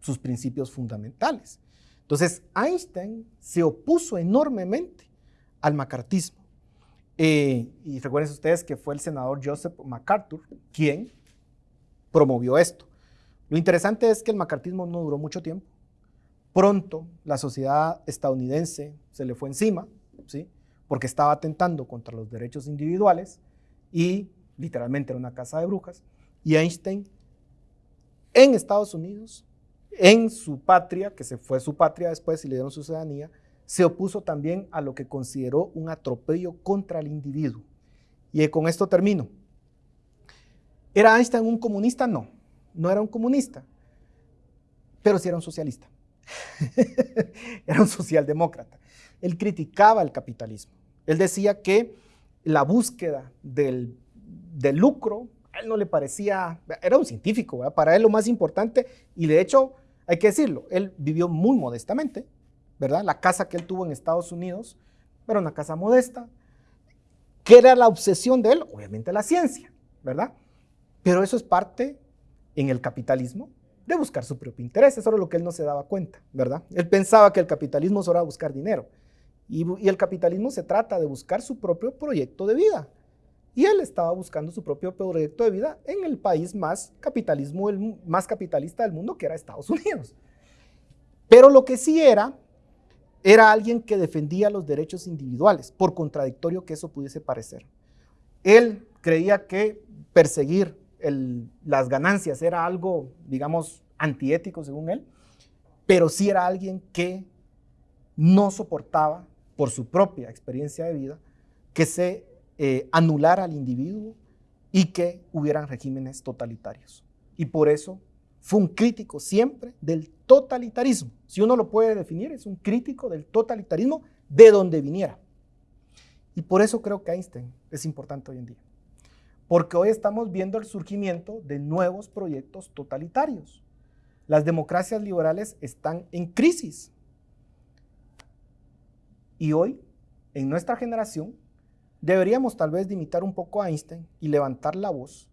S1: sus principios fundamentales. Entonces, Einstein se opuso enormemente al macartismo. Eh, y recuerden ustedes que fue el senador Joseph MacArthur quien promovió esto. Lo interesante es que el macartismo no duró mucho tiempo. Pronto la sociedad estadounidense se le fue encima, ¿sí? porque estaba atentando contra los derechos individuales y literalmente era una casa de brujas. Y Einstein en Estados Unidos, en su patria, que se fue su patria después y le dieron su ciudadanía, se opuso también a lo que consideró un atropello contra el individuo. Y con esto termino. ¿Era Einstein un comunista? No, no era un comunista, pero sí era un socialista. (laughs) era un socialdemócrata. Él criticaba el capitalismo. Él decía que la búsqueda del, lucro, a él no le parecía, era un científico, para él lo más importante, y de hecho, hay que decirlo, él vivió muy modestamente, ¿verdad? La casa que él tuvo en Estados Unidos era una casa modesta. ¿Qué era la obsesión de él? Obviamente la ciencia, ¿verdad? Pero eso es parte en el capitalismo de buscar su propio interés. Eso era lo que él no se daba cuenta, ¿verdad? Él pensaba que el capitalismo solo era buscar dinero. Y, y, el capitalismo se trata de buscar su propio proyecto de vida. Y él estaba buscando su propio proyecto de vida en el país más, capitalismo, el, más capitalista del mundo, que era Estados Unidos. Pero lo que sí era, era alguien que defendía los derechos individuales, por contradictorio que eso pudiese parecer. Él creía que perseguir las ganancias era algo, digamos, antiético según él, pero sí era alguien que no soportaba, por su propia experiencia de vida, que se eh, anular al individuo y que hubieran regímenes totalitarios. Y por eso fue un crítico siempre del totalitarismo. Si uno lo puede definir, es un crítico del totalitarismo de donde viniera. Y por eso creo que Einstein es importante hoy en día. Porque hoy estamos viendo el surgimiento de nuevos proyectos totalitarios. Las democracias liberales están en crisis. Y hoy, en nuestra generación, deberíamos tal vez imitar un poco a Einstein y levantar la voz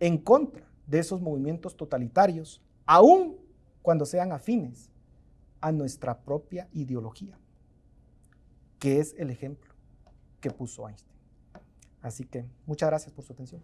S1: en contra de esos movimientos totalitarios, aun cuando sean afines a nuestra propia ideología, que es el ejemplo que puso Einstein. Así que muchas gracias por su atención.